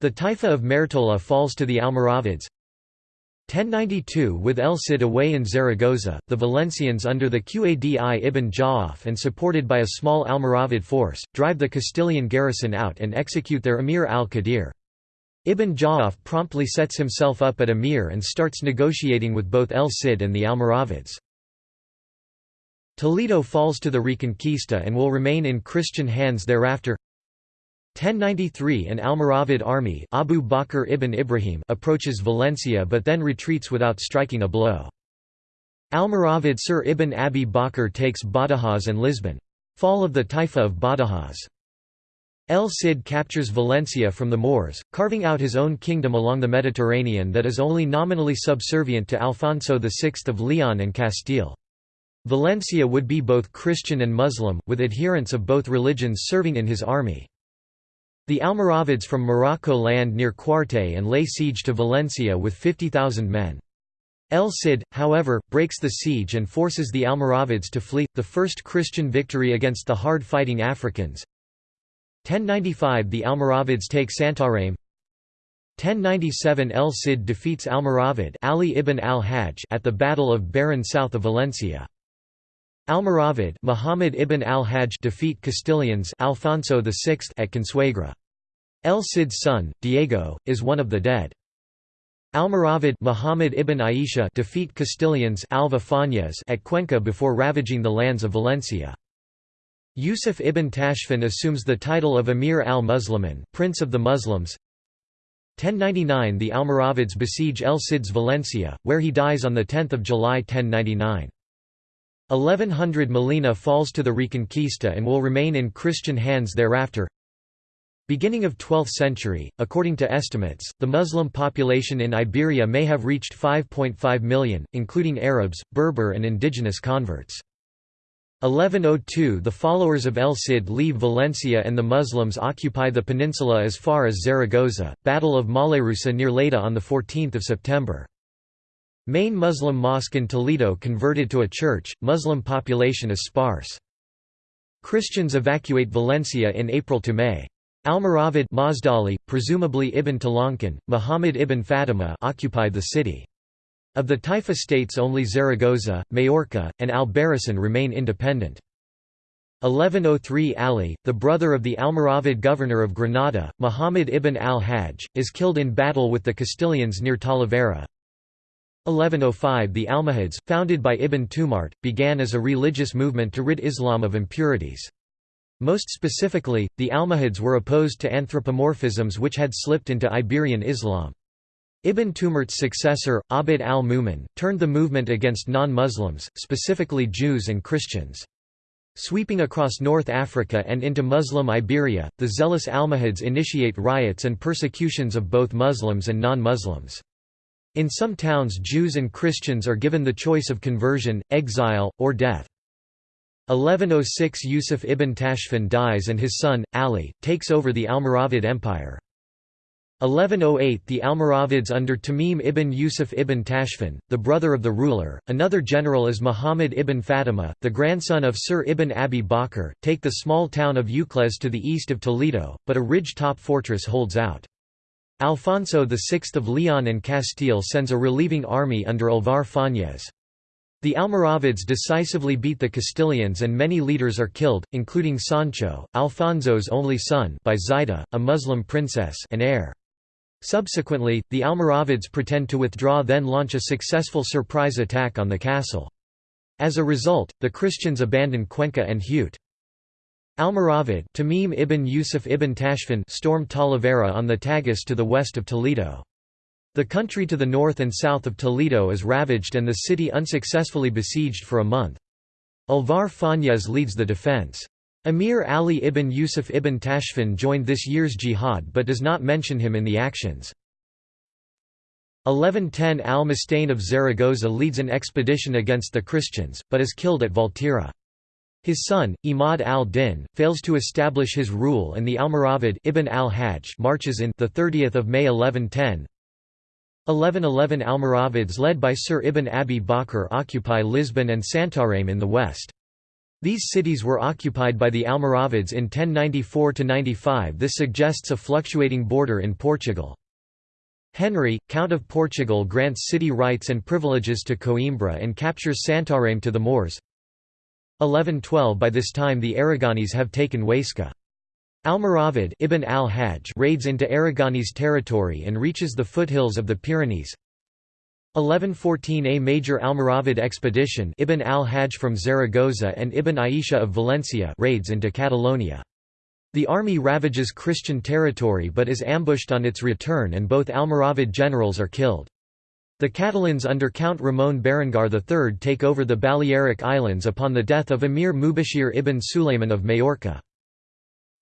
The Taifa of Mertola falls to the Almoravids. 1092 With El Cid away in Zaragoza, the Valencians under the Qadi ibn Ja'af and supported by a small Almoravid force, drive the Castilian garrison out and execute their emir al-Qadir. Ibn Ja'af promptly sets himself up at emir and starts negotiating with both El Cid and the Almoravids. Toledo falls to the Reconquista and will remain in Christian hands thereafter. 1093 An Almoravid army Abu Bakr ibn Ibrahim approaches Valencia but then retreats without striking a blow. Almoravid Sir ibn Abi Bakr takes Badajoz and Lisbon. Fall of the Taifa of Badajoz. El Cid captures Valencia from the Moors, carving out his own kingdom along the Mediterranean that is only nominally subservient to Alfonso VI of Leon and Castile. Valencia would be both Christian and Muslim, with adherents of both religions serving in his army. The Almoravids from Morocco land near Cuarte and lay siege to Valencia with 50,000 men. El Cid, however, breaks the siege and forces the Almoravids to flee, the first Christian victory against the hard-fighting Africans. 1095 The Almoravids take Santarém 1097 El Cid defeats Almoravid Ali ibn al-Hajj at the Battle of Bairén south of Valencia. Almoravid Muhammad ibn al-Hajj defeat Castilians Alfonso VI at Consuegra. El Cid's son, Diego, is one of the dead. Almoravid Muhammad ibn Aisha defeat Castilians Alvar Fañez at Cuenca before ravaging the lands of Valencia. Yusuf ibn Tashfin assumes the title of Emir al-Muslimin Prince of the Muslims. 1099 The Almoravids besiege El Cid's Valencia, where he dies on 10 July 1099. 1100 Molina falls to the Reconquista and will remain in Christian hands thereafter. Beginning of 12th century, according to estimates, the Muslim population in Iberia may have reached 5.5 million, including Arabs, Berber and indigenous converts. 1102 The followers of El Cid leave Valencia and the Muslims occupy the peninsula as far as Zaragoza, Battle of Mollerussa near Lleida on 14 September. Main Muslim mosque in Toledo converted to a church, Muslim population is sparse. Christians evacuate Valencia in April to May. Almoravid Mazdali, presumably Ibn Talankan, Muhammad ibn Fatima occupied the city. Of the Taifa states only Zaragoza, Majorca, and Albarracin remain independent. 1103 Ali, the brother of the Almoravid governor of Granada, Muhammad ibn al-Hajj, is killed in battle with the Castilians near Talavera. 1105 The Almohads, founded by Ibn Tumart, began as a religious movement to rid Islam of impurities. Most specifically, the Almohads were opposed to anthropomorphisms which had slipped into Iberian Islam. Ibn Tumart's successor, Abd al-Mumin, turned the movement against non-Muslims, specifically Jews and Christians. Sweeping across North Africa and into Muslim Iberia, the zealous Almohads initiate riots and persecutions of both Muslims and non-Muslims. In some towns Jews and Christians are given the choice of conversion, exile, or death. 1106 Yusuf ibn Tashfin dies and his son, Ali, takes over the Almoravid Empire. 1108 The Almoravids under Tamim ibn Yusuf ibn Tashfin, the brother of the ruler, another general is Muhammad ibn Fatima, the grandson of Sir ibn Abi Bakr, take the small town of Ucles to the east of Toledo, but a ridge-top fortress holds out. Alfonso VI of Leon and Castile sends a relieving army under Alvar Fañez. The Almoravids decisively beat the Castilians and many leaders are killed, including Sancho, Alfonso's only son by Zaida, a Muslim princess and heir. Subsequently, the Almoravids pretend to withdraw then launch a successful surprise attack on the castle. As a result, the Christians abandon Cuenca and Huete. Almoravid Tamim ibn Yusuf ibn Tashfin stormed Talavera on the Tagus to the west of Toledo. The country to the north and south of Toledo is ravaged and the city unsuccessfully besieged for a month. Alvar Fañez leads the defense. Emir Ali ibn Yusuf ibn Tashfin joined this year's jihad but does not mention him in the actions. 1110 Al-Mustain of Zaragoza leads an expedition against the Christians, but is killed at Valtierra. His son, Imad al-Din, fails to establish his rule and the Almoravid Ibn al-Hajj marches in the 30th of May 1110, 1111 Almoravids led by Sir Ibn Abi Bakr occupy Lisbon and Santarém in the west. These cities were occupied by the Almoravids in 1094–95 this suggests a fluctuating border in Portugal. Henry, Count of Portugal grants city rights and privileges to Coimbra and captures Santarém to the Moors. 1112 By this time the Aragonese have taken Huesca. Almoravid Ibn al-Hajj raids into Aragonese territory and reaches the foothills of the Pyrenees. 1114 A major Almoravid expedition Ibn al-Hajj from Zaragoza and Ibn Aisha of Valencia raids into Catalonia. The army ravages Christian territory but is ambushed on its return and both Almoravid generals are killed. The Catalans under Count Ramon Berenguer III take over the Balearic Islands upon the death of Emir Mubashir ibn Sulayman of Majorca.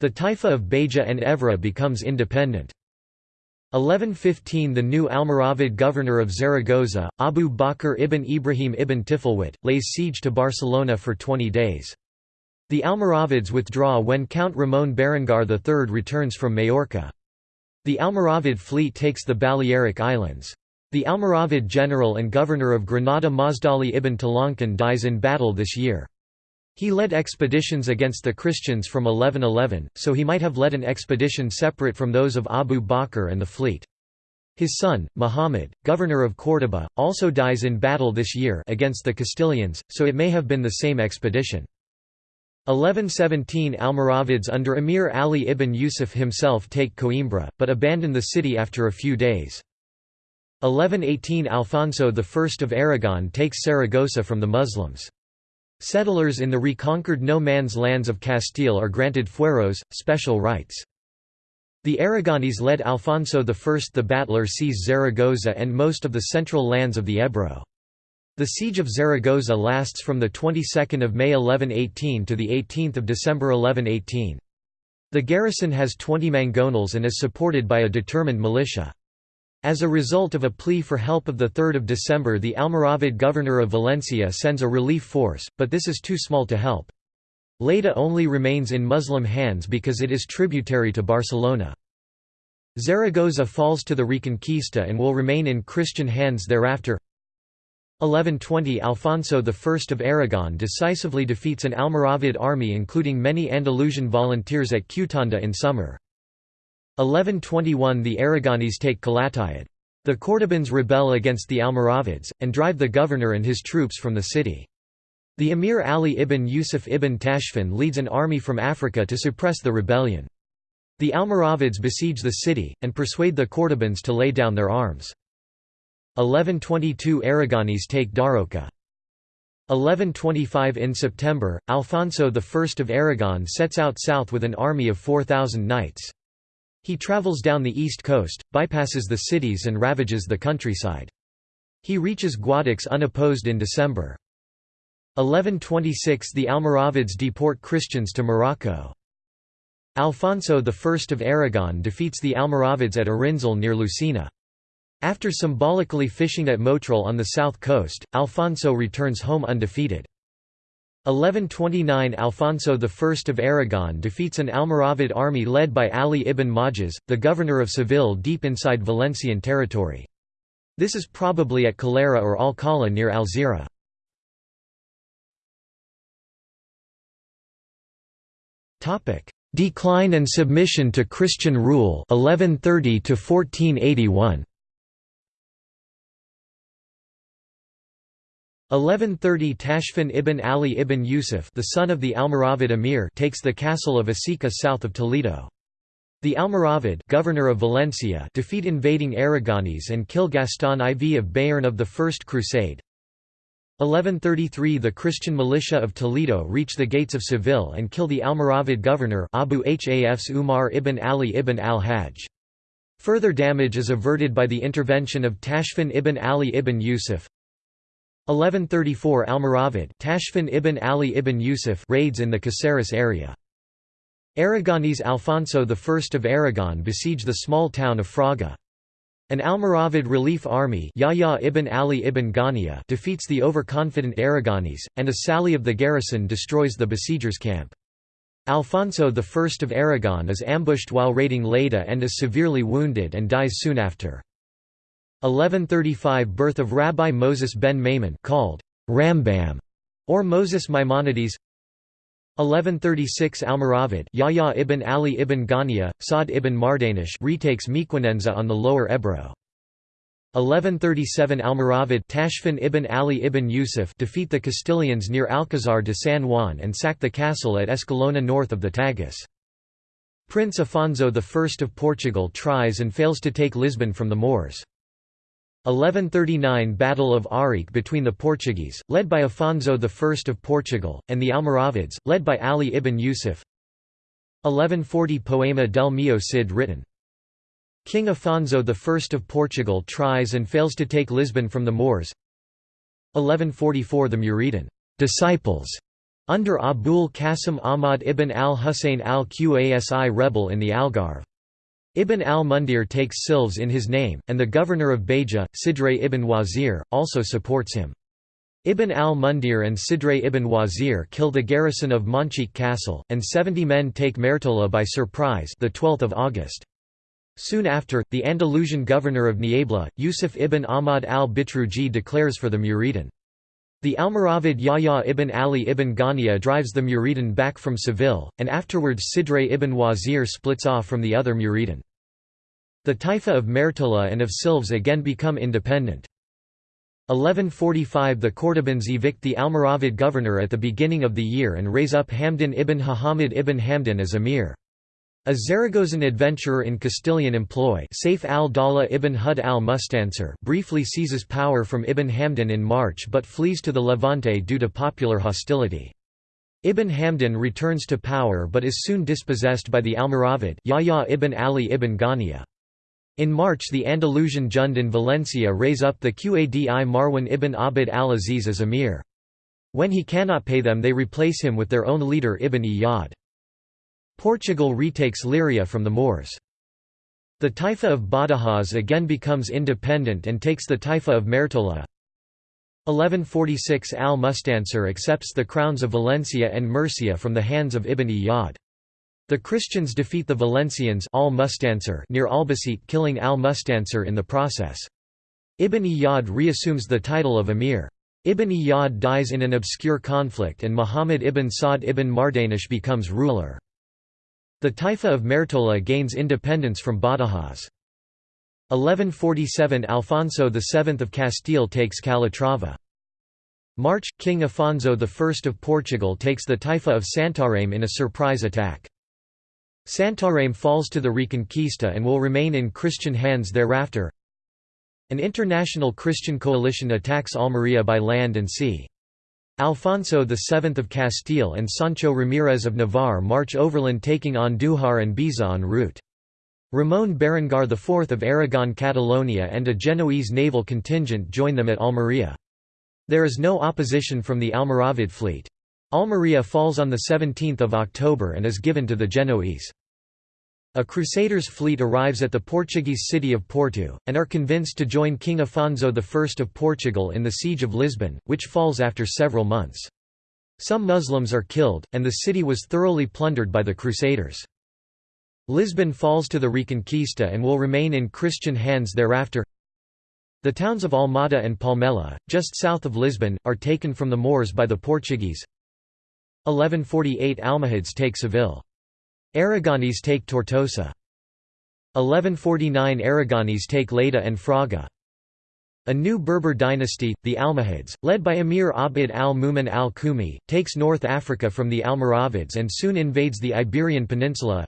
The Taifa of Beja and Évora becomes independent. 1115 The new Almoravid governor of Zaragoza, Abu Bakr ibn Ibrahim ibn Tifilwit, lays siege to Barcelona for 20 days. The Almoravids withdraw when Count Ramon Berenguer III returns from Majorca. The Almoravid fleet takes the Balearic Islands. The Almoravid general and governor of Granada Mazdali ibn Talankan dies in battle this year. He led expeditions against the Christians from 1111, so he might have led an expedition separate from those of Abu Bakr and the fleet. His son, Muhammad, governor of Córdoba, also dies in battle this year against the Castilians, so it may have been the same expedition. 1117 Almoravids under Emir Ali ibn Yusuf himself take Coimbra, but abandon the city after a few days. 1118 Alfonso I of Aragon takes Saragossa from the Muslims. Settlers in the reconquered no-man's lands of Castile are granted fueros, special rights. The Aragonese led Alfonso I the Battler seize Zaragoza and most of the central lands of the Ebro. The siege of Zaragoza lasts from the 22nd of May 1118 to the 18th of December 1118. The garrison has 20 mangonels and is supported by a determined militia. As a result of a plea for help of 3 December the Almoravid governor of Valencia sends a relief force, but this is too small to help. Lleida only remains in Muslim hands because it is tributary to Barcelona. Zaragoza falls to the Reconquista and will remain in Christian hands thereafter. 1120 Alfonso I of Aragon decisively defeats an Almoravid army including many Andalusian volunteers at Qtanda in summer. 1121 The Aragonese take Calatayud. The Cordobans rebel against the Almoravids, and drive the governor and his troops from the city. The emir Ali ibn Yusuf ibn Tashfin leads an army from Africa to suppress the rebellion. The Almoravids besiege the city, and persuade the Cordobans to lay down their arms. 1122 Aragonese take Daroca. 1125 In September, Alfonso I of Aragon sets out south with an army of 4,000 knights. He travels down the east coast, bypasses the cities and ravages the countryside. He reaches Guadix unopposed in December. 1126 The Almoravids deport Christians to Morocco. Alfonso I of Aragon defeats the Almoravids at Arinzal near Lucena. After symbolically fishing at Motril on the south coast, Alfonso returns home undefeated. 1129 Alfonso I of Aragon defeats an Almoravid army led by Ali ibn Majaz, the governor of Seville deep inside Valencian territory. This is probably at Calera or Alcala near Alzira. Decline and submission to Christian rule 1130 to 1481 1130 Tashfin ibn Ali ibn Yusuf the son of the Almoravid emir takes the castle of Asica south of Toledo. The Almoravid governor of Valencia defeat invading Aragonese and kill Gaston IV of Béarn of the First Crusade. 1133 The Christian militia of Toledo reach the gates of Seville and kill the Almoravid governor Abu Hafs Umar ibn Ali ibn al-Hajj. Further damage is averted by the intervention of Tashfin ibn Ali ibn Yusuf. 1134 Almoravid Tashfin ibn Ali ibn Yusuf raids in the Caceres area. Aragonese Alfonso I of Aragon besiege the small town of Fraga. An Almoravid relief army Yahya ibn Ali ibn Ghaniya defeats the overconfident Aragonese, and a sally of the garrison destroys the besiegers' camp. Alfonso I of Aragon is ambushed while raiding Lleida and is severely wounded and dies soon after. 1135 Birth of Rabbi Moses ben Maimon called Rambam or Moses Maimonides 1136 Almoravid Yahya ibn Ali ibn Ghaniya, Sa'd ibn Mardanish retakes Mequinenza on the lower Ebro. 1137 Almoravid Tashfin ibn Ali ibn Yusuf defeat the Castilians near Alcazar de San Juan and sack the castle at Escalona north of the Tagus. Prince Afonso I of Portugal tries and fails to take Lisbon from the Moors. 1139 Battle of Ourique between the Portuguese, led by Afonso I of Portugal, and the Almoravids, led by Ali ibn Yusuf 1140 Poema del Mio Cid written. King Afonso I of Portugal tries and fails to take Lisbon from the Moors 1144 The Muridin disciples under Abul Qasim Ahmad ibn al-Husayn al-Qasi rebel in the Algarve. Ibn al-Mundir takes Silves in his name, and the governor of Beja, Sidre ibn Wazir, also supports him. Ibn al-Mundir and Sidre ibn Wazir kill the garrison of Manchik Castle, and 70 men take Mertola by surprise the 12th of August. Soon after, the Andalusian governor of Niebla, Yusuf ibn Ahmad al-Bitruji declares for the Muridin. The Almoravid Yahya ibn Ali ibn Ghaniya drives the Muridin back from Seville, and afterwards Sidre ibn Wazir splits off from the other Muridin. The Taifa of Mertola and of Silves again become independent. 1145 The Cordobans evict the Almoravid governor at the beginning of the year and raise up Hamdan ibn Hahamid ibn Hamdan as emir. A Zaragozan adventurer in Castilian employ Saif al-Dawla ibn Hud al-Mustansir briefly seizes power from Ibn Hamdan in March but flees to the Levante due to popular hostility. Ibn Hamdan returns to power but is soon dispossessed by the Almoravid Yahya ibn Ali ibn Ghaniya. In March the Andalusian Jund in Valencia raise up the Qadi Marwan ibn Abd al-Aziz as emir. When he cannot pay them they replace him with their own leader Ibn Iyad. Portugal retakes Leiria from the Moors. The Taifa of Badajoz again becomes independent and takes the Taifa of Mertola. 1146 Al-Mustansir accepts the crowns of Valencia and Murcia from the hands of Ibn Iyad. The Christians defeat the Valencians al near Albacete killing al-Mustansir in the process. Ibn Iyad reassumes the title of emir. Ibn Iyad dies in an obscure conflict and Muhammad ibn Sa'd ibn Mardanish becomes ruler. The Taifa of Mertola gains independence from Badajoz. 1147 Alfonso VII of Castile takes Calatrava. March – King Afonso I of Portugal takes the Taifa of Santarém in a surprise attack. Santarém falls to the Reconquista and will remain in Christian hands thereafter. An international Christian coalition attacks Almería by land and sea. Alfonso VII of Castile and Sancho Ramírez of Navarre march overland taking on Andújar and Baeza en route. Ramón Berenguer IV of Aragon Catalonia and a Genoese naval contingent join them at Almería. There is no opposition from the Almoravid fleet. Almería falls on 17 October and is given to the Genoese. A Crusaders' fleet arrives at the Portuguese city of Porto, and are convinced to join King Afonso I of Portugal in the Siege of Lisbon, which falls after several months. Some Muslims are killed, and the city was thoroughly plundered by the Crusaders. Lisbon falls to the Reconquista and will remain in Christian hands thereafter. The towns of Almada and Palmela, just south of Lisbon, are taken from the Moors by the Portuguese. 1148 Almohads take Seville. Aragonese take Tortosa. 1149 Aragonese take Lleida and Fraga. A new Berber dynasty, the Almohads, led by Emir Abd al-Mumin al-Kumi, takes North Africa from the Almoravids and soon invades the Iberian Peninsula.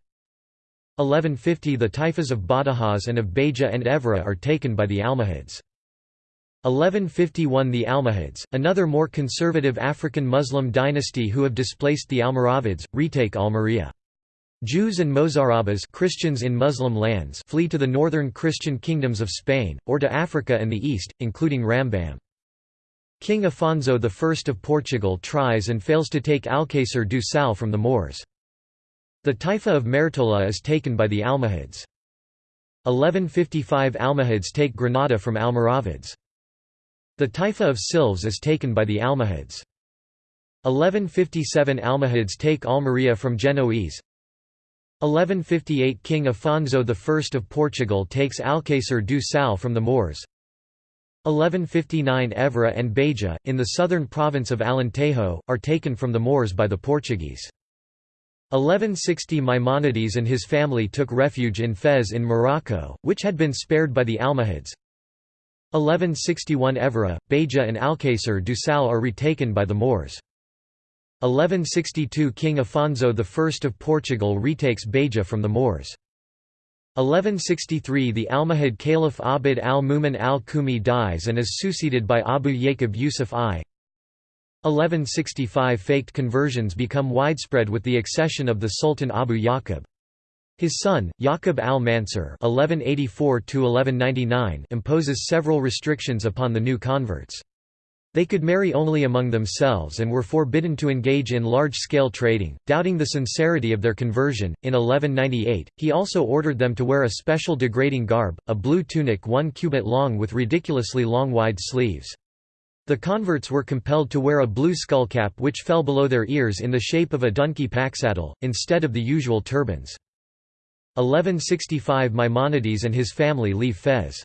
1150 The Taifas of Badajoz and of Beja and Évora are taken by the Almohads. 1151 The Almohads, another more conservative African Muslim dynasty who have displaced the Almoravids, retake Almería. Jews and Mozarabas Christians in Muslim lands flee to the northern Christian kingdoms of Spain, or to Africa and the east, including Rambam. King Afonso I of Portugal tries and fails to take Alcácer do Sal from the Moors. The Taifa of Mertola is taken by the Almohads. 1155 Almohads take Granada from Almoravids. The Taifa of Silves is taken by the Almohads. 1157 Almohads take Almería from Genoese. 1158 King Afonso I of Portugal takes Alcácer do Sal from the Moors. 1159 Évora and Beja, in the southern province of Alentejo, are taken from the Moors by the Portuguese. 1160 Maimonides and his family took refuge in Fez in Morocco, which had been spared by the Almohads. 1161 Évora, Beja and Alcácer do Sal are retaken by the Moors. 1162 King Afonso I of Portugal retakes Beja from the Moors. 1163 The Almohad Caliph Abd al-Mumin al-Kumi dies and is succeeded by Abu Yaqub Yusuf I. 1165 Faked conversions become widespread with the accession of the Sultan Abu Yaqub. His son, Yaqub al-Mansur imposes several restrictions upon the new converts. They could marry only among themselves and were forbidden to engage in large-scale trading, doubting the sincerity of their conversion. In 1198, he also ordered them to wear a special degrading garb, a blue tunic one cubit long with ridiculously long wide sleeves. The converts were compelled to wear a blue skullcap which fell below their ears in the shape of a donkey packsaddle, instead of the usual turbans. 1165 Maimonides and his family leave Fez.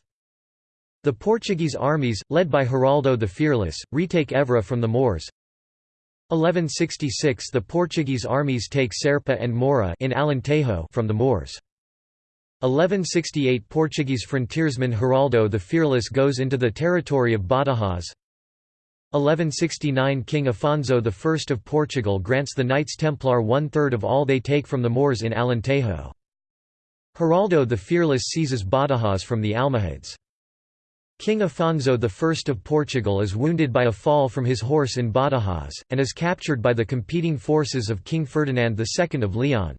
The Portuguese armies, led by Geraldo the Fearless, retake Évora from the Moors. 1166 The Portuguese armies take Serpa and Mora in Alentejo from the Moors. 1168 Portuguese frontiersman Geraldo the Fearless goes into the territory of Badajoz. 1169 King Afonso I of Portugal grants the Knights Templar one-third of all they take from the Moors in Alentejo. Geraldo the Fearless seizes Badajoz from the Almohads. King Afonso I of Portugal is wounded by a fall from his horse in Badajoz, and is captured by the competing forces of King Ferdinand II of Leon.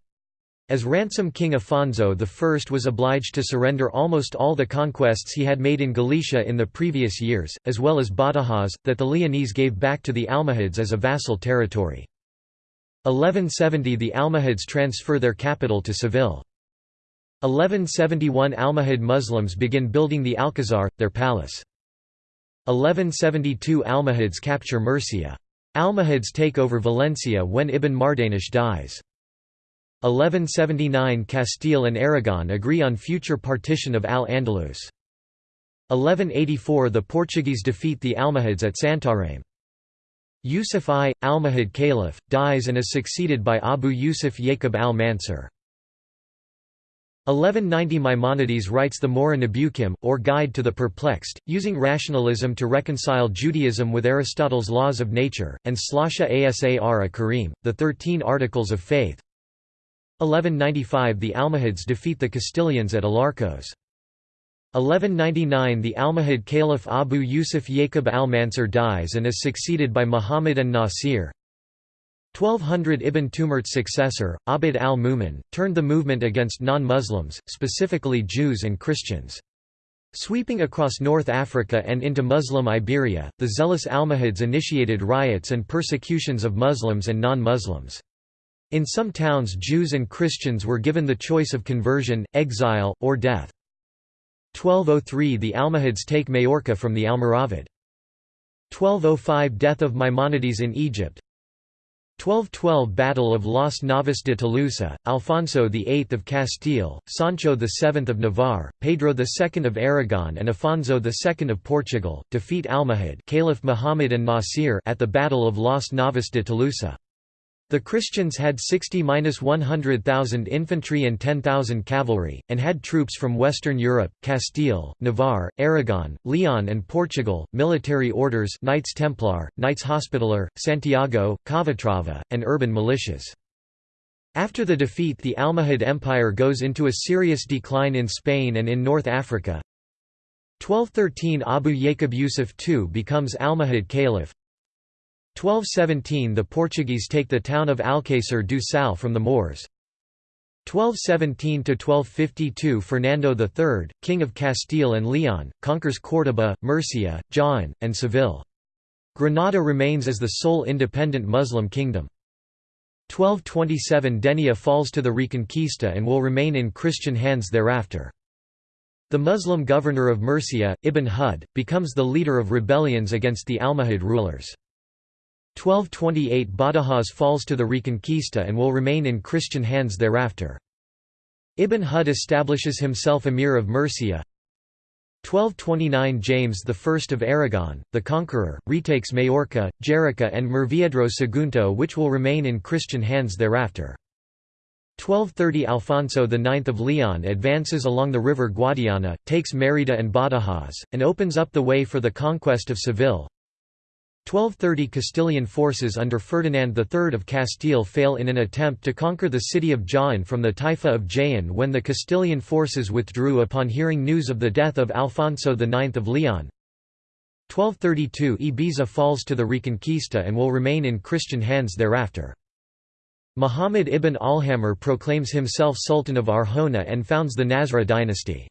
As ransom King Afonso I was obliged to surrender almost all the conquests he had made in Galicia in the previous years, as well as Badajoz, that the Leonese gave back to the Almohads as a vassal territory. 1170 The Almohads transfer their capital to Seville. 1171 Almohad Muslims begin building the Alcazar, their palace. 1172 Almohads capture Murcia. Almohads take over Valencia when Ibn Mardanish dies. 1179 Castile and Aragon agree on future partition of Al-Andalus. 1184 The Portuguese defeat the Almohads at Santarém. Yusuf I, Almohad Caliph, dies and is succeeded by Abu Yusuf Yaqub al-Mansur. 1190 Maimonides writes the Moreh Nebuchim, or Guide to the Perplexed, using rationalism to reconcile Judaism with Aristotle's laws of nature, and Slasha Asar Karim, the Thirteen Articles of Faith. 1195 The Almohads defeat the Castilians at Alarcos. 1199 The Almohad Caliph Abu Yusuf Yaqub al-Mansur dies and is succeeded by Muhammad an-Nasir. 1200 Ibn Tumart's successor, Abd al-Mumin, turned the movement against non-Muslims, specifically Jews and Christians. Sweeping across North Africa and into Muslim Iberia, the zealous Almohads initiated riots and persecutions of Muslims and non-Muslims. In some towns Jews and Christians were given the choice of conversion, exile, or death. 1203 The Almohads take Majorca from the Almoravid. 1205 Death of Maimonides in Egypt 1212 Battle of Las Navas de Tolosa, Alfonso VIII of Castile, Sancho VII of Navarre, Pedro II of Aragon and Afonso II of Portugal, defeat Almohad Caliph Muhammad an-Nasir at the Battle of Las Navas de Tolosa. The Christians had 60–100,000 infantry and 10,000 cavalry, and had troops from Western Europe, Castile, Navarre, Aragon, Leon and Portugal, military orders Knights Templar, Knights Hospitaller, Santiago, Calatrava, and urban militias. After the defeat the Almohad Empire goes into a serious decline in Spain and in North Africa. 1213 Abu Yaqub Yusuf II becomes Almohad Caliph, 1217 The Portuguese take the town of Alcácer do Sal from the Moors. 1217–1252 Fernando III, King of Castile and Leon, conquers Córdoba, Murcia, Jaén, and Seville. Granada remains as the sole independent Muslim kingdom. 1227 Denia falls to the Reconquista and will remain in Christian hands thereafter. The Muslim governor of Murcia, Ibn Hud, becomes the leader of rebellions against the Almohad rulers. 1228 Badajoz falls to the Reconquista and will remain in Christian hands thereafter. Ibn Hud establishes himself emir of Murcia. 1229 James I of Aragon, the conqueror, retakes Majorca, Jerica and Murviedro Sagunto which will remain in Christian hands thereafter. 1230 Alfonso IX of Leon advances along the river Guadiana, takes Mérida and Badajoz, and opens up the way for the conquest of Seville. 1230 Castilian forces under Ferdinand III of Castile fail in an attempt to conquer the city of Jaén from the Taifa of Jaén when the Castilian forces withdrew upon hearing news of the death of Alfonso IX of Leon. 1232 Ibiza falls to the Reconquista and will remain in Christian hands thereafter. Muhammad ibn Alhamar proclaims himself Sultan of Arjona and founds the Nasra dynasty.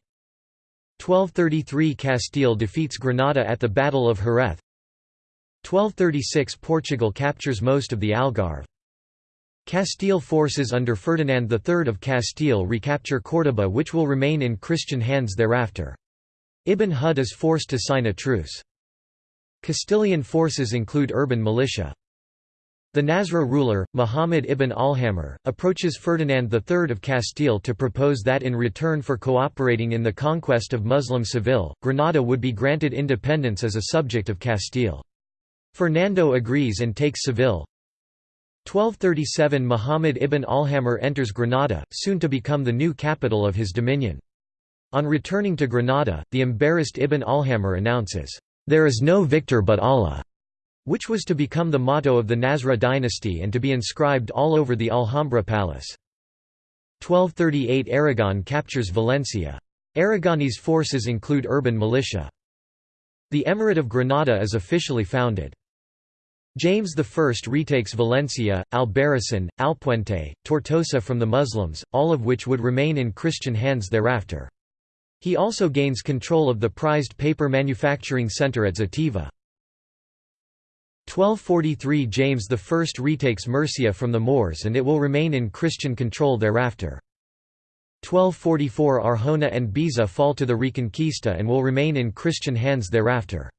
1233 Castile defeats Granada at the Battle of Jerez. 1236 Portugal captures most of the Algarve. Castile forces under Ferdinand III of Castile recapture Córdoba which will remain in Christian hands thereafter. Ibn Hud is forced to sign a truce. Castilian forces include urban militia. The Nasra ruler, Muhammad ibn Alhamar, approaches Ferdinand III of Castile to propose that in return for cooperating in the conquest of Muslim Seville, Granada would be granted independence as a subject of Castile. Fernando agrees and takes Seville. 1237 Muhammad ibn Alhamar enters Granada, soon to become the new capital of his dominion. On returning to Granada, the embarrassed Ibn Alhamar announces, "'There is no victor but Allah' which was to become the motto of the Nasra dynasty and to be inscribed all over the Alhambra palace. 1238 Aragon captures Valencia. Aragonese forces include urban militia. The Emirate of Granada is officially founded. James I retakes Valencia, Albarracin, Alpuente, Tortosa from the Muslims, all of which would remain in Christian hands thereafter. He also gains control of the prized paper manufacturing centre at Zativa. 1243 James I retakes Murcia from the Moors and it will remain in Christian control thereafter. 1244 Arjona and Baeza fall to the Reconquista and will remain in Christian hands thereafter.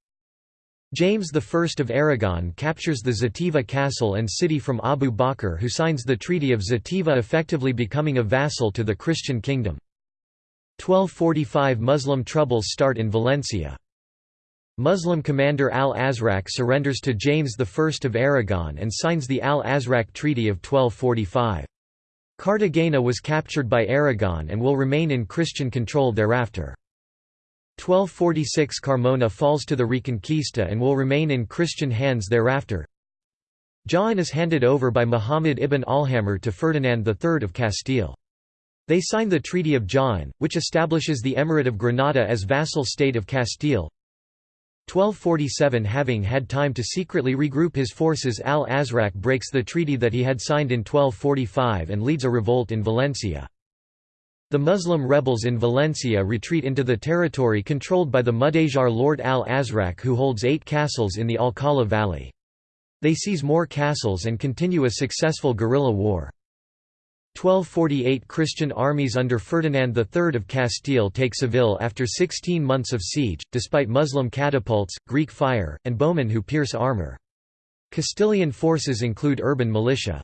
James I of Aragon captures the Xàtiva castle and city from Abu Bakr who signs the Treaty of Xàtiva effectively becoming a vassal to the Christian kingdom. 1245 Muslim troubles start in Valencia. Muslim commander al-Azraq surrenders to James I of Aragon and signs the al-Azraq Treaty of 1245. Cartagena was captured by Aragon and will remain in Christian control thereafter. 1246 Carmona falls to the Reconquista and will remain in Christian hands thereafter. Jaén is handed over by Muhammad ibn al-Ahmar to Ferdinand III of Castile. They sign the Treaty of Jaén, which establishes the Emirate of Granada as vassal state of Castile. 1247 Having had time to secretly regroup his forces al-Azraq breaks the treaty that he had signed in 1245 and leads a revolt in Valencia. The Muslim rebels in Valencia retreat into the territory controlled by the Mudejar Lord al-Azraq who holds eight castles in the Alcala Valley. They seize more castles and continue a successful guerrilla war. 1248 Christian armies under Ferdinand III of Castile take Seville after 16 months of siege, despite Muslim catapults, Greek fire, and bowmen who pierce armor. Castilian forces include urban militia.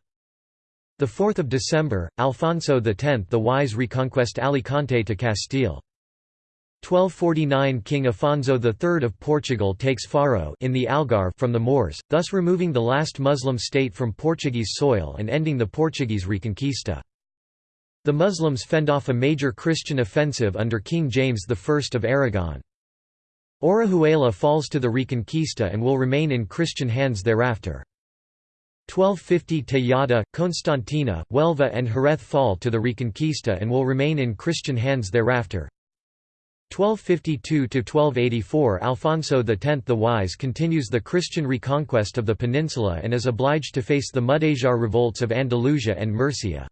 4 December, Alfonso X the Wise reconquest Alicante to Castile. 1249 King Afonso III of Portugal takes Faro in the Algarve from the Moors, thus removing the last Muslim state from Portuguese soil and ending the Portuguese Reconquista. The Muslims fend off a major Christian offensive under King James I of Aragon. Orihuela falls to the Reconquista and will remain in Christian hands thereafter. 1250 Tejada, Constantina, Huelva and Jerez fall to the Reconquista and will remain in Christian hands thereafter. 1252–1284 Alfonso X the Wise continues the Christian reconquest of the peninsula and is obliged to face the Mudejar revolts of Andalusia and Murcia.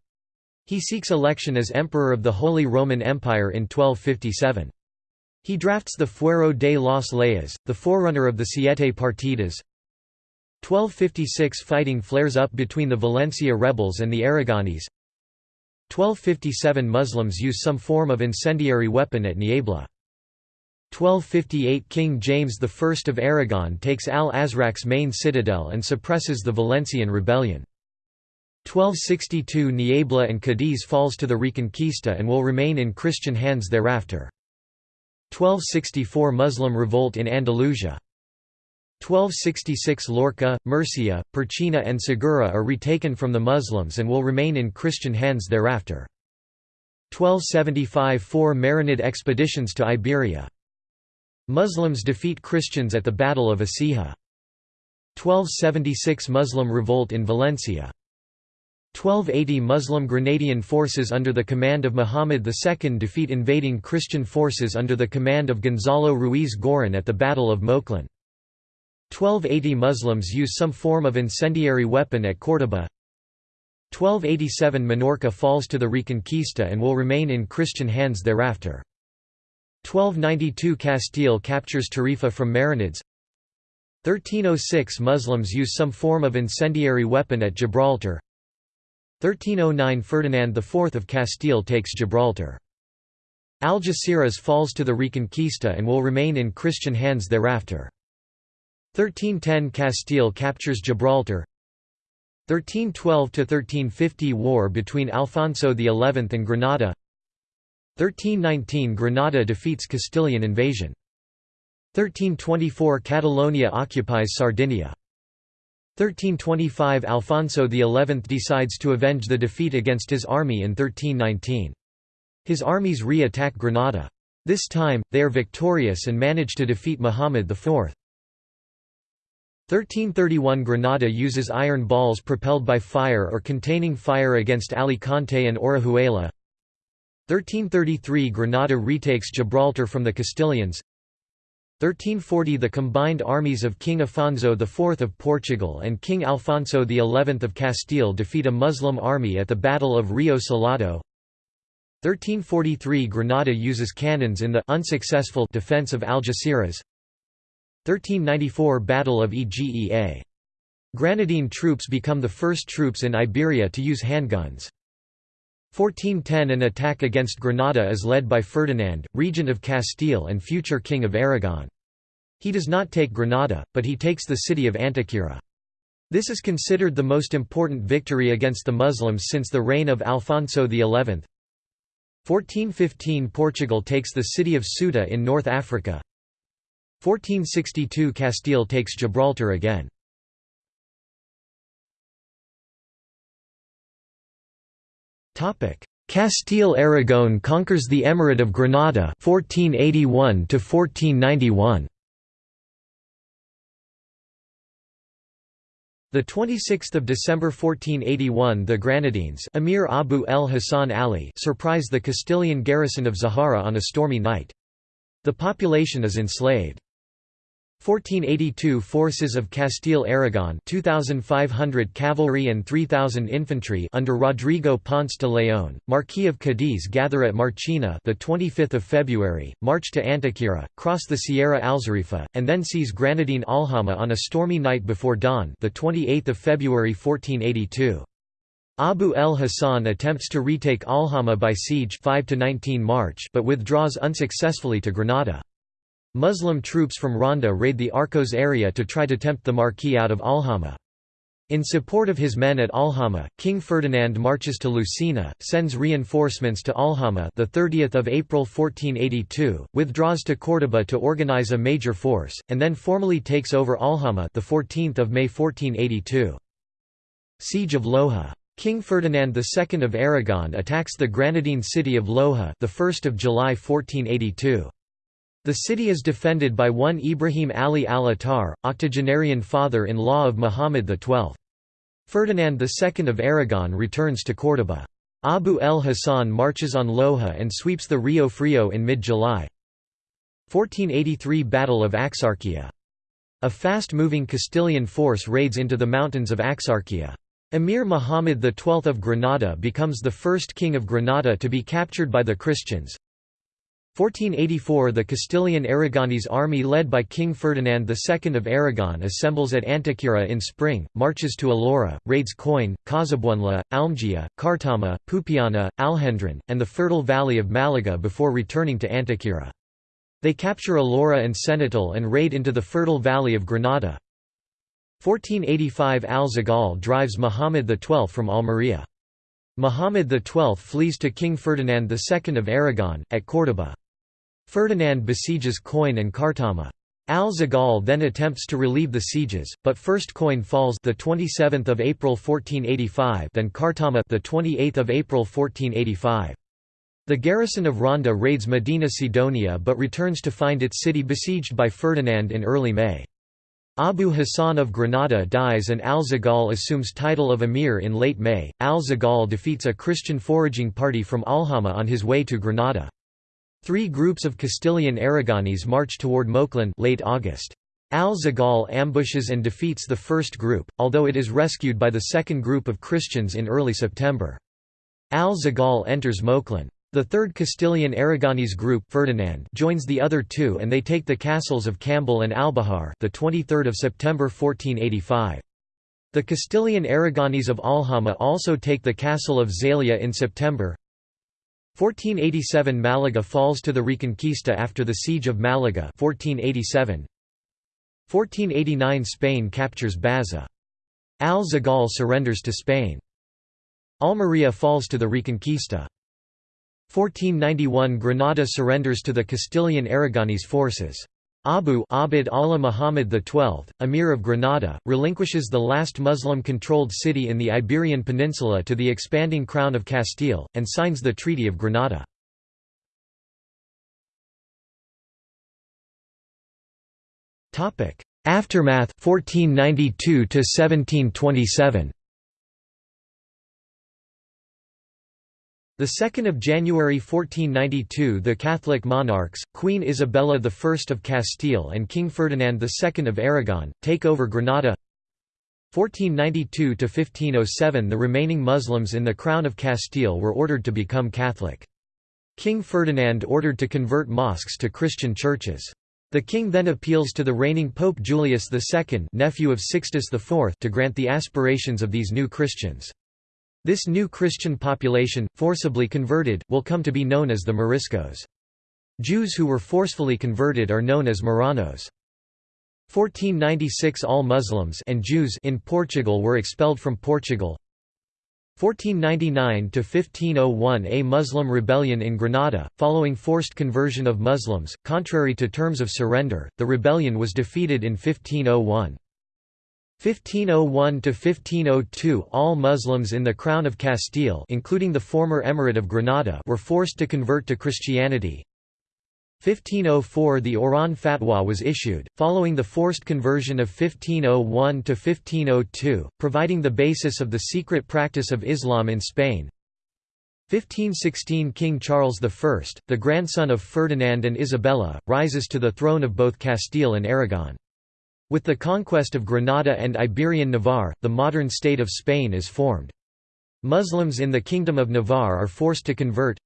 He seeks election as Emperor of the Holy Roman Empire in 1257. He drafts the Fuero de las Leyes, the forerunner of the Siete Partidas, 1256 Fighting flares up between the Valencia rebels and the Aragonese 1257 Muslims use some form of incendiary weapon at Niebla. 1258 King James I of Aragon takes al-Azraq's main citadel and suppresses the Valencian rebellion. 1262 Niebla and Cadiz falls to the Reconquista and will remain in Christian hands thereafter. 1264 Muslim revolt in Andalusia 1266 Lorca, Murcia, Purchena and Segura are retaken from the Muslims and will remain in Christian hands thereafter. 1275 Four Marinid expeditions to Iberia. Muslims defeat Christians at the Battle of Écija. 1276 Muslim revolt in Valencia. 1280 Muslim Grenadian forces under the command of Muhammad II defeat invading Christian forces under the command of Gonzalo Ruiz Girón at the Battle of Moclín. 1280 Muslims use some form of incendiary weapon at Córdoba 1287 Minorca falls to the Reconquista and will remain in Christian hands thereafter. 1292 Castile captures Tarifa from Marinids 1306 Muslims use some form of incendiary weapon at Gibraltar 1309 Ferdinand IV of Castile takes Gibraltar. Algeciras falls to the Reconquista and will remain in Christian hands thereafter. 1310 Castile captures Gibraltar 1312–1350 War between Alfonso XI and Granada 1319 Granada defeats Castilian invasion 1324 Catalonia occupies Sardinia 1325 Alfonso XI decides to avenge the defeat against his army in 1319. His armies re-attack Granada. This time, they are victorious and manage to defeat Muhammad IV. 1331 Granada uses iron balls propelled by fire or containing fire against Alicante and Orihuela. 1333 Granada retakes Gibraltar from the Castilians. 1340 The combined armies of King Afonso IV of Portugal and King Alfonso XI of Castile defeat a Muslim army at the Battle of Rio Salado. 1343 Granada uses cannons in the unsuccessful defense of Algeciras 1394 Battle of Egea. Granadine troops become the first troops in Iberia to use handguns. 1410 An attack against Granada is led by Ferdinand, regent of Castile and future king of Aragon. He does not take Granada, but he takes the city of Antequera. This is considered the most important victory against the Muslims since the reign of Alfonso XI. 1415 Portugal takes the city of Ceuta in North Africa. 1462 Castile takes Gibraltar again. Castile-Aragon conquers the Emirate of Granada 1481 to 1491. The 26th of December 1481 the Granadines Emir Abu el Hasan Ali surprise the Castilian garrison of Zahara on a stormy night. The population is enslaved. 1482 Forces of Castile-Aragon 2,500 cavalry and 3,000 infantry under Rodrigo Ponce de León, Marquis of Cadiz gather at Marchena the 25th of February, march to Antequera, cross the Sierra Alzarifa, and then seize Granadine Alhama on a stormy night before dawn the 28th of February 1482. Abu el Hasan attempts to retake Alhama by siege 5 to 19 March but withdraws unsuccessfully to Granada. Muslim troops from Ronda raid the Arcos area to try to tempt the Marquis out of Alhama. In support of his men at Alhama, King Ferdinand marches to Lucena, sends reinforcements to Alhama the 30th of April 1482, withdraws to Córdoba to organize a major force, and then formally takes over Alhama the 14th of May 1482. Siege of Loja. King Ferdinand II of Aragon attacks the Granadine city of Loja the 1st of July 1482. The city is defended by one Ibrahim Ali al-Attar, octogenarian father-in-law of Muhammad XII. Ferdinand II of Aragon returns to Córdoba. Abu el-Hasan marches on Loja and sweeps the Rio Frio in mid-July. 1483 Battle of Axarquia. A fast-moving Castilian force raids into the mountains of Axarquia. Emir Muhammad XII of Granada becomes the first king of Granada to be captured by the Christians. 1484 The Castilian Aragonese army led by King Ferdinand II of Aragon assembles at Antequera in spring, marches to Alora, raids Coin, Casarabonela, Almogía, Cartama, Pupiana, Alhendron, and the fertile valley of Malaga before returning to Antequera. They capture Alora and Setenil and raid into the fertile valley of Granada. 1485 Al-Zagal drives Muhammad XII from Almería. Muhammad XII flees to King Ferdinand II of Aragon, at Córdoba. Ferdinand besieges Coin and Cartama. Al-Zagal then attempts to relieve the sieges, but first Coin falls the 27th of April 1485, then Cartama the 28th of April 1485. The garrison of Ronda raids Medina Sidonia but returns to find its city besieged by Ferdinand in early May. Abu Hassan of Granada dies and Al-Zagal assumes title of emir in late May. Al-Zagal defeats a Christian foraging party from Alhama on his way to Granada. Three groups of Castilian Aragonese march toward Moclin late August. Al-Zagal ambushes and defeats the first group, although it is rescued by the second group of Christians in early September. Al-Zagal enters Moclin. The third Castilian Aragonese group Ferdinand joins the other two and they take the castles of Cambil and Albahar the 23rd of September 1485. The Castilian Aragonese of Alhama also take the castle of Zalia in September. 1487 Malaga falls to the Reconquista after the Siege of Malaga 1487. 1489 Spain captures Baza. Al-Zagal surrenders to Spain. Almería falls to the Reconquista. 1491 Granada surrenders to the Castilian Aragonese forces. Abu Abd Allah Muhammad XII, Emir of Granada, relinquishes the last Muslim-controlled city in the Iberian Peninsula to the expanding Crown of Castile, and signs the Treaty of Granada. Aftermath 1492 to 1727 The 2nd of January 1492 the Catholic monarchs, Queen Isabella I of Castile and King Ferdinand II of Aragon, take over Granada 1492 to 1507 the remaining Muslims in the Crown of Castile were ordered to become Catholic. King Ferdinand ordered to convert mosques to Christian churches. The king then appeals to the reigning Pope Julius II nephew of Sixtus IV to grant the aspirations of these new Christians. This new Christian population, forcibly converted, will come to be known as the Moriscos. Jews who were forcefully converted are known as Marranos. 1496 All Muslims and Jews in Portugal were expelled from Portugal. 1499 to 1501 A Muslim rebellion in Granada, following forced conversion of Muslims, contrary to terms of surrender, the rebellion was defeated in 1501. 1501–1502 All Muslims in the Crown of Castile including the former Emirate of Granada were forced to convert to Christianity. 1504 The Oran Fatwa was issued, following the forced conversion of 1501 to 1502, providing the basis of the secret practice of Islam in Spain. 1516 King Charles I, the grandson of Ferdinand and Isabella, rises to the throne of both Castile and Aragon. With the conquest of Granada and Iberian Navarre, the modern state of Spain is formed. Muslims in the Kingdom of Navarre are forced to convert,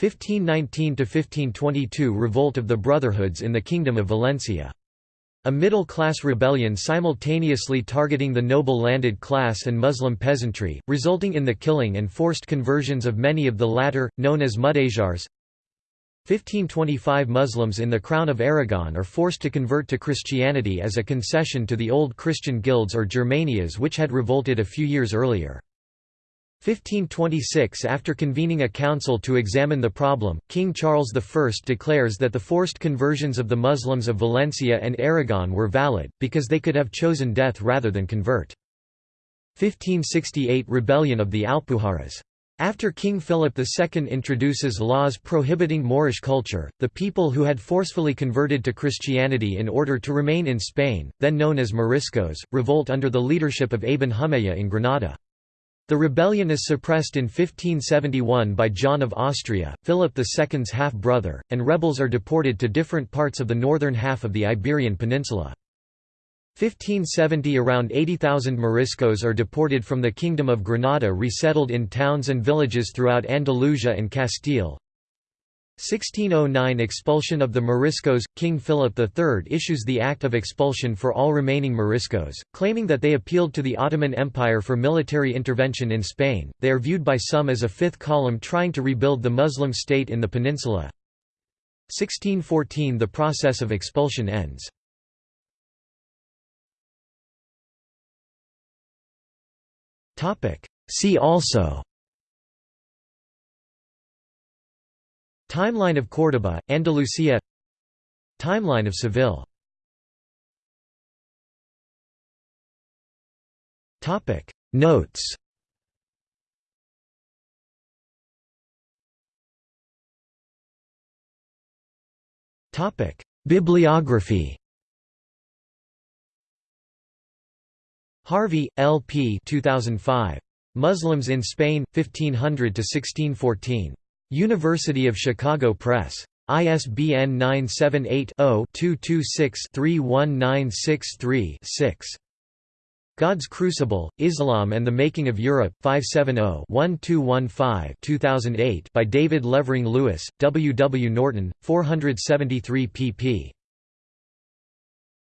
1519–1522 Revolt of the Brotherhoods in the Kingdom of Valencia. A middle-class rebellion simultaneously targeting the noble landed class and Muslim peasantry, resulting in the killing and forced conversions of many of the latter, known as Mudéjars. 1525 Muslims in the Crown of Aragon are forced to convert to Christianity as a concession to the old Christian guilds or Germanias which had revolted a few years earlier. 1526 After convening a council to examine the problem, King Charles I declares that the forced conversions of the Muslims of Valencia and Aragon were valid, because they could have chosen death rather than convert. 1568 Rebellion of the Alpujarras. After King Philip II introduces laws prohibiting Moorish culture, the people who had forcefully converted to Christianity in order to remain in Spain, then known as Moriscos, revolt under the leadership of Ibn Humayya in Granada. The rebellion is suppressed in 1571 by John of Austria, Philip II's half-brother, and rebels are deported to different parts of the northern half of the Iberian Peninsula. 1570 Around 80,000 Moriscos are deported from the Kingdom of Granada resettled in towns and villages throughout Andalusia and Castile. 1609 Expulsion of the Moriscos – King Philip III issues the Act of Expulsion for all remaining Moriscos, claiming that they appealed to the Ottoman Empire for military intervention in Spain. They are viewed by some as a fifth column trying to rebuild the Muslim state in the peninsula. 1614 The process of expulsion ends. See also. Timeline of Córdoba, Andalusia. Timeline of Seville. Notes. Bibliography Harvey, L. P. 2005. Muslims in Spain, 1500–1614. University of Chicago Press. ISBN 978-0-226-31963-6. God's Crucible, Islam and the Making of Europe 570-1215-2008 by David Levering Lewis, W. W. Norton, 473 pp.